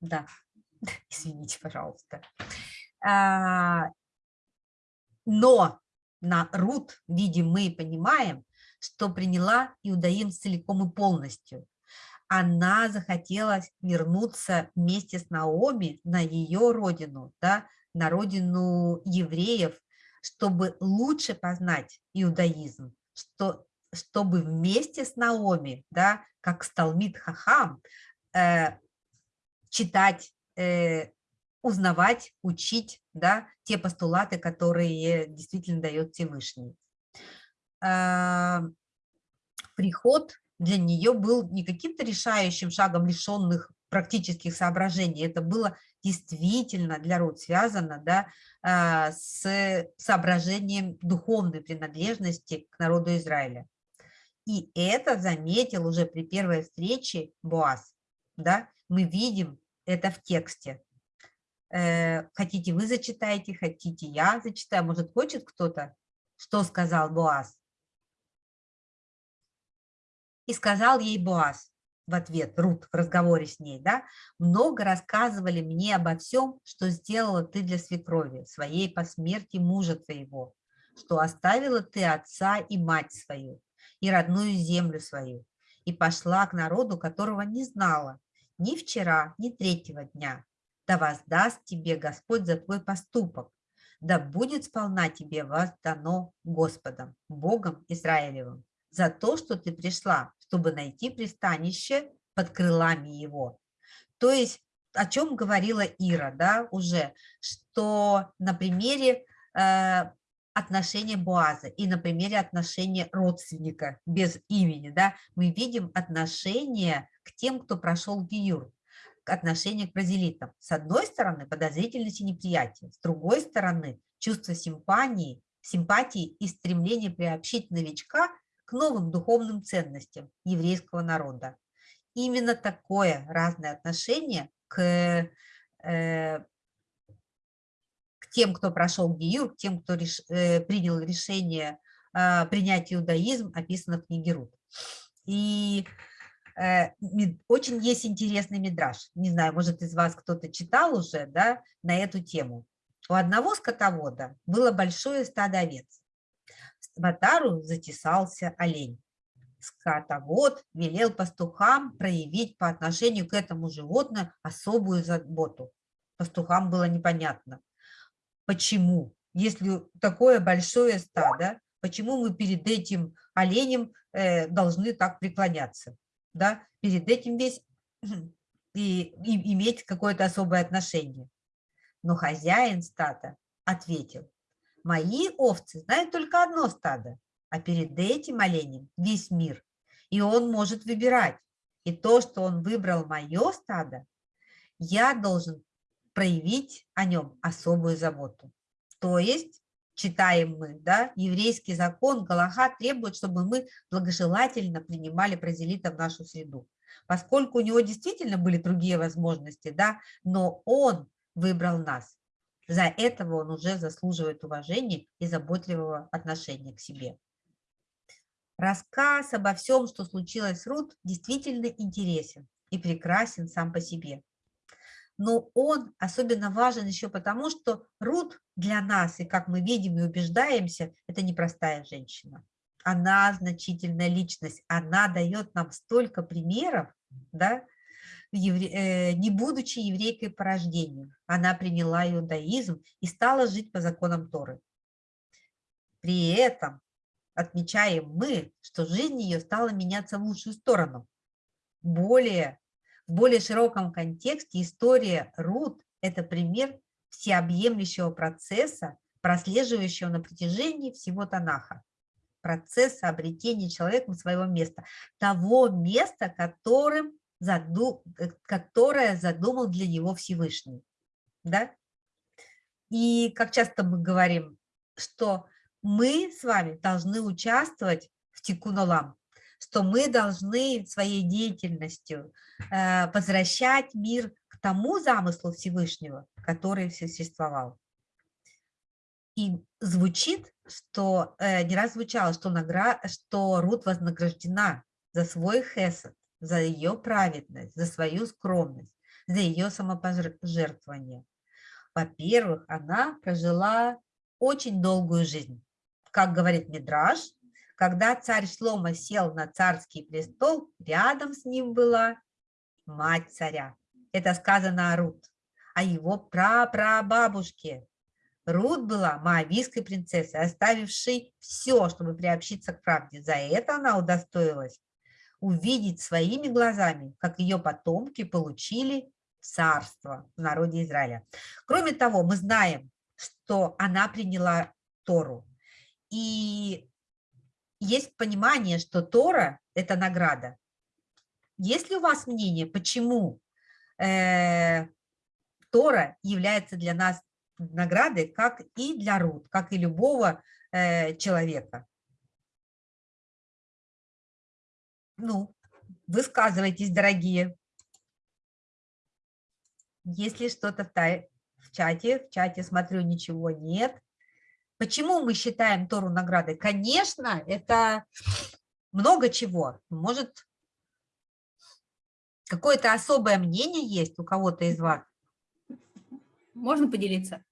Speaker 4: Да, извините, пожалуйста. А, но на Рут, видим мы понимаем, что приняла иудаим целиком и полностью. Она захотела вернуться вместе с Наоми на ее родину, да, на родину евреев, чтобы лучше познать иудаизм, что, чтобы вместе с Наоми, да, как Сталмит Хахам, э, читать, э, узнавать, учить да, те постулаты, которые действительно дает Всевышний. А, приход для нее был не каким-то решающим шагом лишенных практических соображений, это было действительно для Рут связано да, а, с соображением духовной принадлежности к народу Израиля. И это заметил уже при первой встрече Боас. Да? Мы видим это в тексте. Э, хотите вы зачитаете, хотите я зачитаю, может хочет кто-то, что сказал Боаз. И сказал ей Боаз в ответ, Рут в разговоре с ней, да, много рассказывали мне обо всем, что сделала ты для свекрови, своей по смерти мужа твоего, что оставила ты отца и мать свою, и родную землю свою, и пошла к народу, которого не знала, ни вчера, ни третьего дня. Да воздаст тебе Господь за твой поступок, да будет сполна тебе воздано Господом, Богом Израилевым, за то, что ты пришла, чтобы найти пристанище под крылами Его. То есть, о чем говорила Ира, да, уже, что на примере э, отношения Буаза и на примере отношения родственника без имени, да, мы видим отношение к тем, кто прошел Гиюр, к отношению к бразилитам. С одной стороны, подозрительность и неприятие, с другой стороны, чувство симпатии, симпатии и стремление приобщить новичка новым духовным ценностям еврейского народа. Именно такое разное отношение к, э, к тем, кто прошел Гиюр, к тем, кто реш, э, принял решение э, принять иудаизм, описано в книге Рут. И Э, очень есть интересный мидраж. Не знаю, может, из вас кто-то читал уже да, на эту тему. У одного скотовода было большое стадо овец. В отару затесался олень. Скотовод велел пастухам проявить по отношению к этому животному особую заботу. Пастухам было непонятно, почему, если такое большое стадо, почему мы перед этим оленем э, должны так преклоняться да, перед этим весь и, и иметь какое-то особое отношение. Но хозяин стада ответил, мои овцы знают только одно стадо, а перед этим оленем весь мир, и он может выбирать. И то, что он выбрал мое стадо, я должен проявить о нем особую заботу. То есть читаем мы, да, еврейский закон, Галаха требует, чтобы мы благожелательно принимали бразилита в нашу среду. Поскольку у него действительно были другие возможности, да, но он выбрал нас. За этого он уже заслуживает уважения и заботливого отношения к себе. Рассказ обо всем, что случилось с Рут, действительно интересен и прекрасен сам по себе. Но он особенно важен еще потому, что Рут для нас, и как мы видим и убеждаемся, это непростая женщина. Она значительная личность, она дает нам столько примеров, да, не будучи еврейкой по рождению. Она приняла иудаизм и стала жить по законам Торы. При этом отмечаем мы, что жизнь ее стала меняться в лучшую сторону. Более, в более широком контексте история Рут – это пример всеобъемлющего процесса, прослеживающего на протяжении всего Танаха. Процесса обретения человеком своего места. Того места, которым заду, э, которое задумал для него Всевышний. Да? И как часто мы говорим, что мы с вами должны участвовать в Тикунолам, что мы должны своей деятельностью э, возвращать мир к тому замыслу Всевышнего, который существовал. И звучит, что э, не раз звучало, что, награ... что Рут вознаграждена за свой хесед, за ее праведность, за свою скромность, за ее самопожертвование. Во-первых, она прожила очень долгую жизнь. Как говорит Мидраш, когда царь Шлома сел на царский престол, рядом с ним была мать царя. Это сказано о Рут, о его прапрабабушке. Рут была маавийской принцессой, оставившей все, чтобы приобщиться к правде. За это она удостоилась увидеть своими глазами, как ее потомки получили царство в народе Израиля. Кроме того, мы знаем, что она приняла Тору. И есть понимание, что Тора – это награда. Есть ли у вас мнение, почему э, Тора является для нас наградой, как и для Рут, как и любого э, человека? Ну, высказывайтесь, дорогие. Если что-то в, в чате, в чате смотрю, ничего нет. Почему мы считаем Тору наградой? Конечно, это много чего. Может, какое-то особое мнение есть у кого-то из вас?
Speaker 1: Можно поделиться?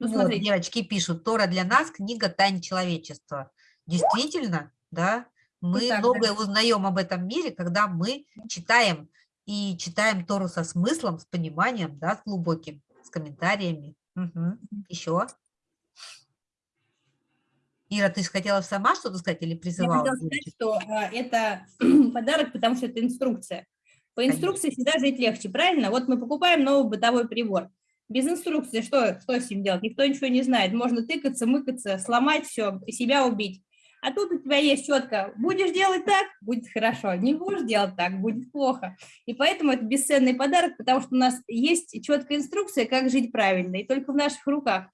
Speaker 4: Ну, вот, девочки пишут, Тора для нас книга тайн человечества. Действительно, да, мы так, многое да. узнаем об этом мире, когда мы читаем и читаем Тору со смыслом, с пониманием, да, с глубоким, с комментариями. Угу. Еще? Ира, ты хотела сама что-то сказать или призывала?
Speaker 1: Я хотела сказать, что а, это подарок, потому что это инструкция. По инструкции Конечно. всегда жить легче, правильно? Вот мы покупаем новый бытовой прибор. Без инструкции что, что с ним делать? Никто ничего не знает. Можно тыкаться, мыкаться, сломать все, себя убить. А тут у тебя есть четко, будешь делать так, будет хорошо, не будешь делать так, будет плохо. И поэтому это бесценный подарок, потому что у нас есть четкая инструкция, как жить правильно, и только в наших руках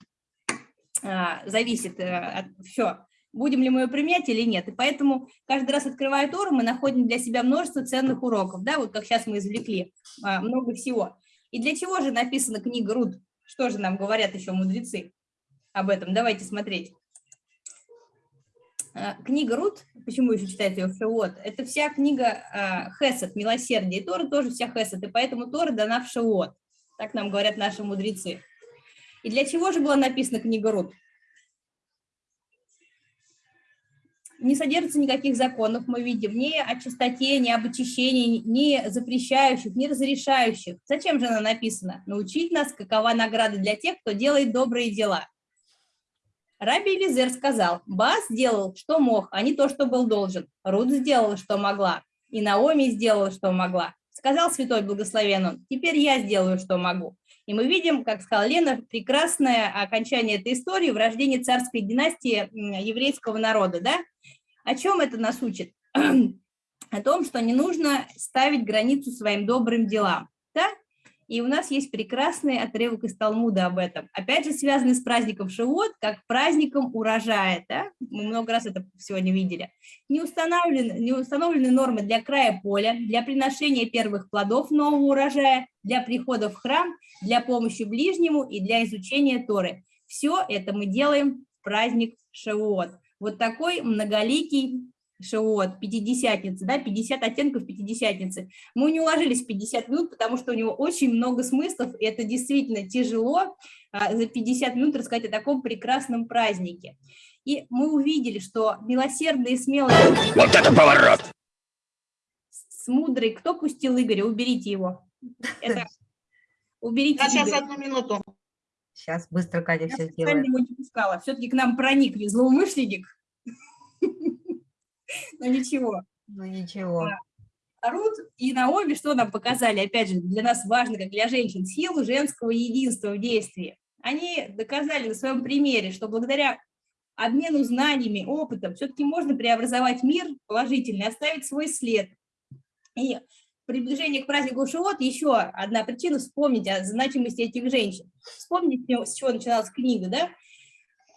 Speaker 1: а, зависит а, все, будем ли мы ее применять или нет. И поэтому каждый раз, открывая Тору, мы находим для себя множество ценных уроков, да, вот как сейчас мы извлекли а, много всего. И для чего же написана книга Руд? Что же нам говорят еще мудрецы об этом? Давайте смотреть. Э, книга Рут, почему еще читать ее в это вся книга э, Хесед, милосердие, и Тора тоже вся Хесед, и поэтому Тора дана в Шавуот, так нам говорят наши мудрецы. И для чего же была написана книга Рут? Не содержится никаких законов, мы видим, ни о чистоте, ни об очищении, ни запрещающих, ни разрешающих. Зачем же она написана? Научить нас, какова награда для тех, кто делает добрые дела. Раби Элизер сказал, Баас сделал, что мог, а не то, что был должен. Рут сделала, что могла, и Наоми сделала, что могла. Сказал святой благословен он, теперь я сделаю, что могу. И мы видим, как сказала Лена, прекрасное окончание этой истории в рождении царской династии еврейского народа. Да? О чем это нас учит? О том, что не нужно ставить границу своим добрым делам. Да? И у нас есть прекрасный отрывок из Талмуда об этом. Опять же, связанный с праздником Шивот, как праздником урожая. Да? Мы много раз это сегодня видели. Не установлены, не установлены нормы для края поля, для приношения первых плодов нового урожая, для прихода в храм, для помощи ближнему и для изучения Торы. Все это мы делаем в праздник Шивот. Вот такой многоликий Шиот, пятидесятницы, да, 50 оттенков пятидесятницы. Мы не уложились в 50 минут, потому что у него очень много смыслов, и это действительно тяжело а, за 50 минут рассказать о таком прекрасном празднике. И мы увидели, что милосердные и смелые...
Speaker 9: Вот это поворот!
Speaker 1: С мудрой... Кто пустил Игоря? Уберите его. Это... Уберите
Speaker 7: Сейчас Игоря. одну минуту.
Speaker 4: Сейчас быстро Катя Я все сделает.
Speaker 1: Я не пускала. Все-таки к нам проник злоумышленник. Но ничего.
Speaker 4: Ну ничего.
Speaker 1: Рут и Наоми что нам показали? Опять же, для нас важно, как для женщин, силу женского единства в действии. Они доказали на своем примере, что благодаря обмену знаниями, опытом все-таки можно преобразовать мир положительно, оставить свой след. И приближение к празднику Шивот еще одна причина вспомнить о значимости этих женщин. Вспомните, с чего начиналась книга, да?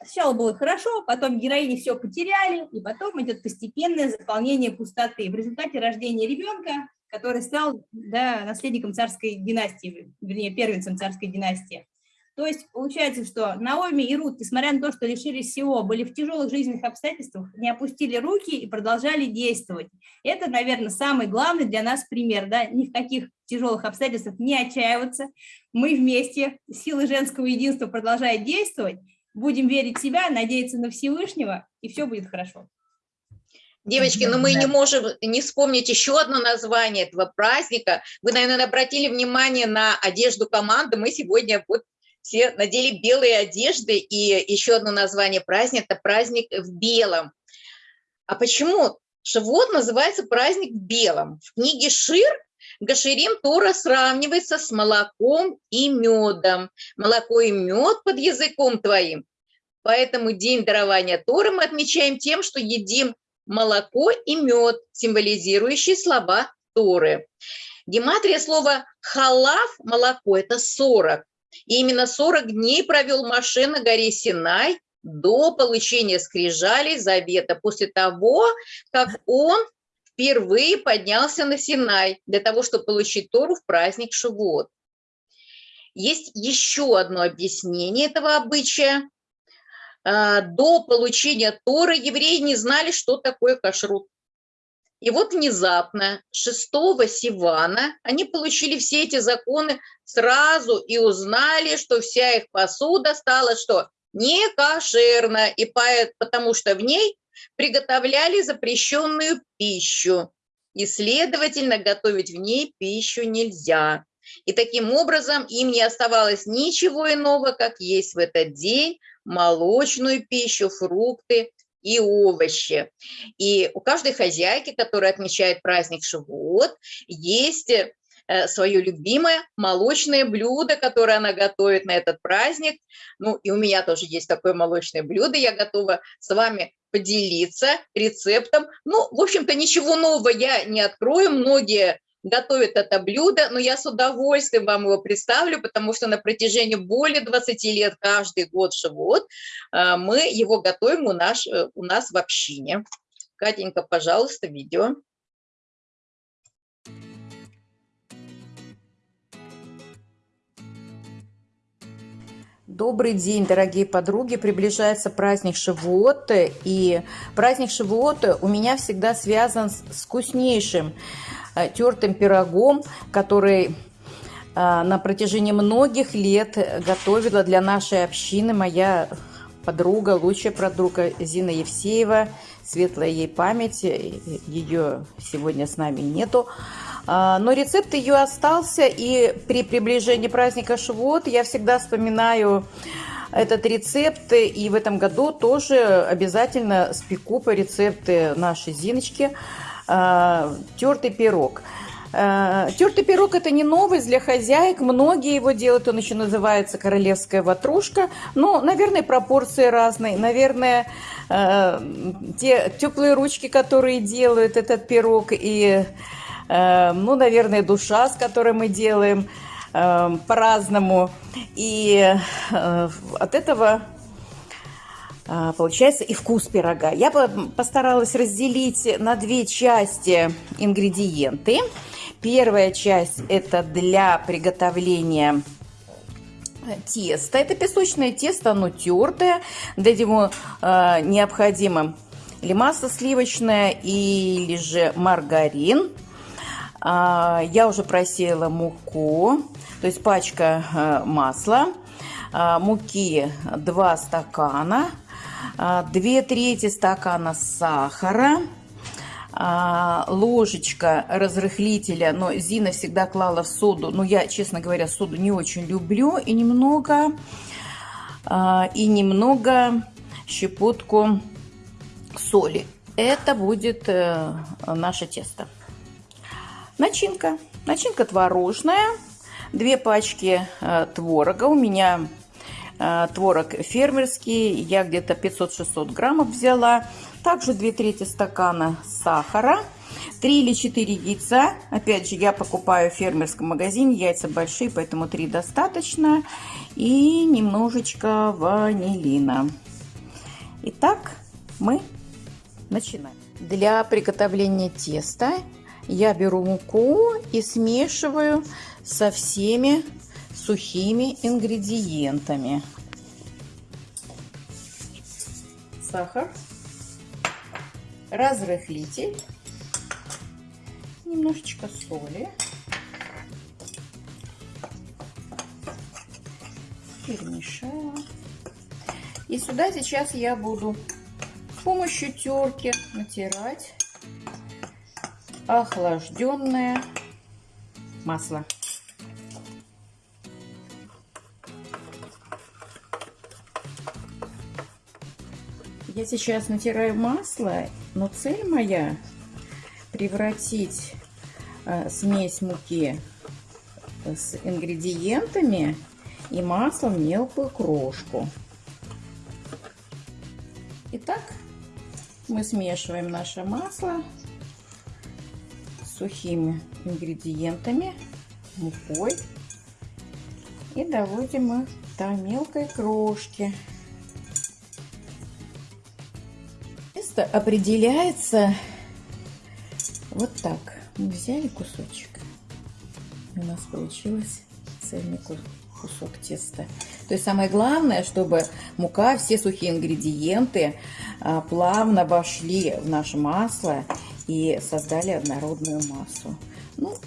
Speaker 1: Сначала было хорошо, потом героини все потеряли, и потом идет постепенное заполнение пустоты. В результате рождения ребенка, который стал да, наследником царской династии, вернее, первенцем царской династии. То есть получается, что Наоми и Рут, несмотря на то, что лишились всего, были в тяжелых жизненных обстоятельствах, не опустили руки и продолжали действовать. Это, наверное, самый главный для нас пример. Да? Ни в каких тяжелых обстоятельствах не отчаиваться. Мы вместе, силы женского единства продолжают действовать, будем верить в себя, надеяться на Всевышнего, и все будет хорошо.
Speaker 2: Девочки, но ну мы не можем не вспомнить еще одно название этого праздника. Вы, наверное, обратили внимание на одежду команды. Мы сегодня вот все надели белые одежды, и еще одно название праздника – это праздник в белом. А почему Шавуот называется праздник в белом? В книге Шир Гаширим Тора сравнивается с молоком и медом. Молоко и мед под языком твоим. Поэтому день дарования Торы мы отмечаем тем, что едим молоко и мед, символизирующие слова Торы. Гематрия слова «халав» – молоко – это 40. И именно 40 дней провел Маше на горе Синай до получения скрижалей завета, после того, как он впервые поднялся на Синай для того, чтобы получить Тору в праздник Шивот. Есть еще одно объяснение этого обычая. А, до получения Торы евреи не знали, что такое кашрут. И вот внезапно 6 Сивана они получили все эти законы сразу и узнали, что вся их посуда стала что? Не кошерна, и потому что в ней приготовляли запрещенную пищу, и, следовательно, готовить в ней пищу нельзя. И таким образом им не оставалось ничего иного, как есть в этот день молочную пищу, фрукты и овощи. И у каждой хозяйки, которая отмечает праздник Шивот, есть э, свое любимое молочное блюдо, которое она готовит на этот праздник. Ну, и у меня тоже есть такое молочное блюдо, я готова с вами поделиться рецептом. Ну, в общем-то, ничего нового я не открою, многие готовит это блюдо, но я с удовольствием вам его представлю, потому что на протяжении более 20 лет каждый год живот а, мы его готовим у нас, э, у нас в общине. Катенька, пожалуйста, видео.
Speaker 10: Добрый день, дорогие подруги! Приближается праздник Шивот, и праздник Шивот у меня всегда связан с вкуснейшим Э, тертым пирогом, который э, на протяжении многих лет готовила для нашей общины моя подруга, лучшая подруга Зина Евсеева, светлая ей память, ее сегодня с нами нету. А, но рецепт ее остался, и при приближении праздника Швот я всегда вспоминаю этот рецепт, и в этом году тоже обязательно спеку по рецепты нашей Зиночки – э, тертый пирог. Э, тертый пирог – это не новость для хозяек, многие его делают, он еще называется королевская ватрушка. Ну, наверное, пропорции разные, наверное, э, те теплые ручки, которые делают этот пирог, и, э, ну, наверное, душа, с которой мы делаем по-разному. И от этого получается и вкус пирога. Я постаралась разделить на две части ингредиенты. Первая часть это для приготовления теста. Это песочное тесто, оно тертое. Для него э, необходимо или масло сливочное, или же маргарин. А, я уже просеяла муку, то есть пачка э, масла, а, муки 2 стакана, 2 трети стакана сахара, ложечка разрыхлителя, но Зина всегда клала в соду, но я, честно говоря, соду не очень люблю, и немного, и немного щепотку соли. Это будет э, наше тесто. Начинка. Начинка творожная. Две пачки э, творога. У меня э, творог фермерский. Я где-то 500-600 граммов взяла. Также 2 трети стакана сахара. 3 или 4 яйца. Опять же, я покупаю в фермерском магазине. Яйца большие, поэтому 3 достаточно. И немножечко ванилина. Итак, мы начинаем. Для приготовления теста я беру муку и смешиваю со всеми сухими ингредиентами. Сахар, разрыхлитель, немножечко соли, перемешала. И сюда сейчас я буду с помощью терки натирать охлажденное масло. Я сейчас натираю масло, но цель моя превратить э, смесь муки с ингредиентами и маслом в мелкую крошку. Итак, мы смешиваем наше масло с сухими ингредиентами, мукой и доводим их до мелкой крошки. Тесто определяется вот так. Мы взяли кусочек, у нас получилось цельный кусок теста. То есть самое главное, чтобы мука, все сухие ингредиенты а, плавно вошли в наше масло и создали однородную массу. Ну,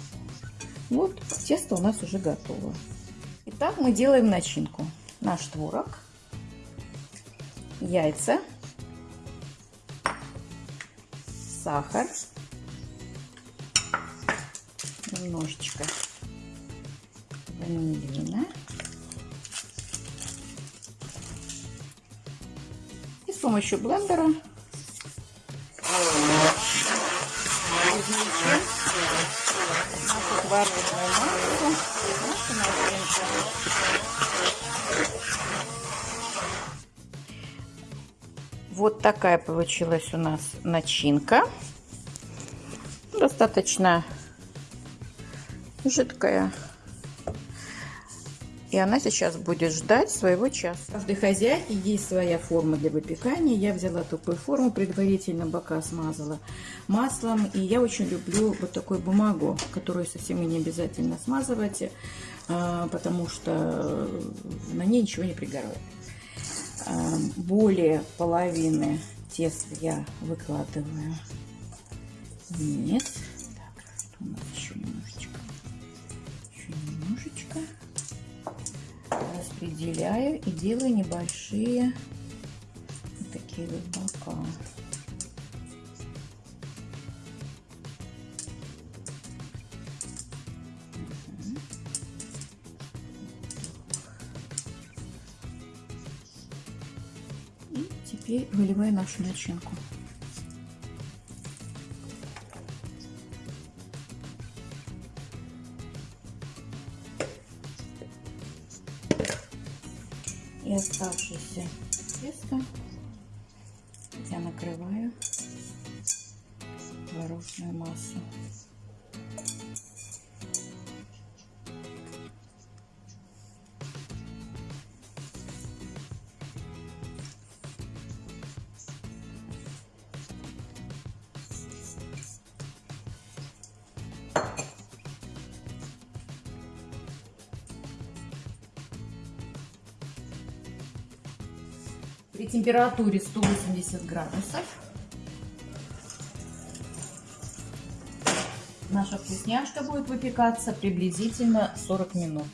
Speaker 10: вот тесто у нас уже готово. Итак, мы делаем начинку. Наш творог, яйца, сахар, немножечко ванилина. с помощью блендера измельчим нашу творожную массу, нашу начинку. Вот такая получилась у нас начинка. Достаточно жидкая. И она сейчас будет ждать своего часа. У каждой хозяйки есть своя форма для выпекания. Я взяла такую форму, предварительно бока смазала маслом. И я очень люблю вот такую бумагу, которую совсем не обязательно смазывать, а, потому что на ней ничего не пригорает. А, более половины теста я выкладываю вниз. Так, у нас еще немножечко. Еще немножечко распределяю и делаю небольшие вот такие вот бока. И выливаю нашу начинку. и оставшееся тесто я накрываю творожную массу. температуре 180 градусов. Наша вкусняшка будет выпекаться приблизительно 40 минут.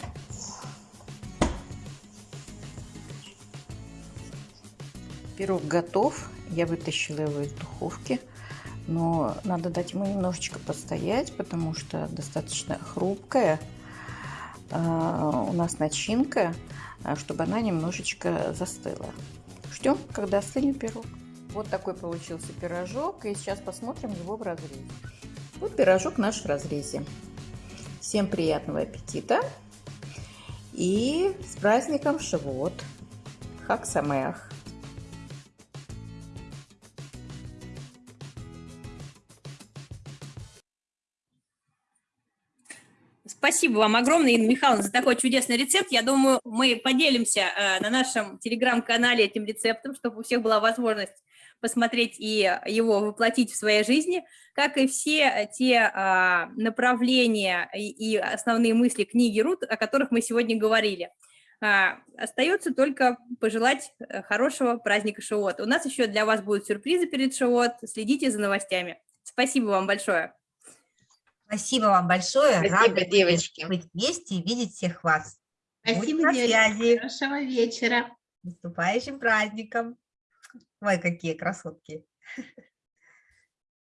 Speaker 10: Пирог готов. Я вытащила его из духовки. Но надо дать ему немножечко постоять, потому что достаточно хрупкая у нас начинка, а, чтобы она немножечко застыла. Ждем, когда остынет пирог. Вот такой получился пирожок. И сейчас посмотрим его в разрезе. Вот пирожок наш в разрезе. Всем приятного аппетита. И с праздником Шивот. Хак Самеах.
Speaker 1: Спасибо вам огромное, Инна Михайловна, за такой чудесный рецепт. Я думаю, мы поделимся э, на нашем телеграм-канале этим рецептом, чтобы у всех была возможность посмотреть и его воплотить в своей жизни, как и все те а, направления и основные мысли книги Рут, о которых мы сегодня говорили. А, остается только пожелать э, хорошего праздника Шивот. У нас еще для вас будут сюрпризы перед Шивот. Следите за новостями. Спасибо вам большое.
Speaker 4: Спасибо вам большое.
Speaker 2: Спасибо,
Speaker 4: Рада
Speaker 2: девочки.
Speaker 4: быть вместе и видеть всех вас.
Speaker 3: Спасибо,
Speaker 4: на
Speaker 3: девочки.
Speaker 4: связи.
Speaker 3: Хорошего вечера.
Speaker 4: С наступающим праздником. Ой, какие красотки.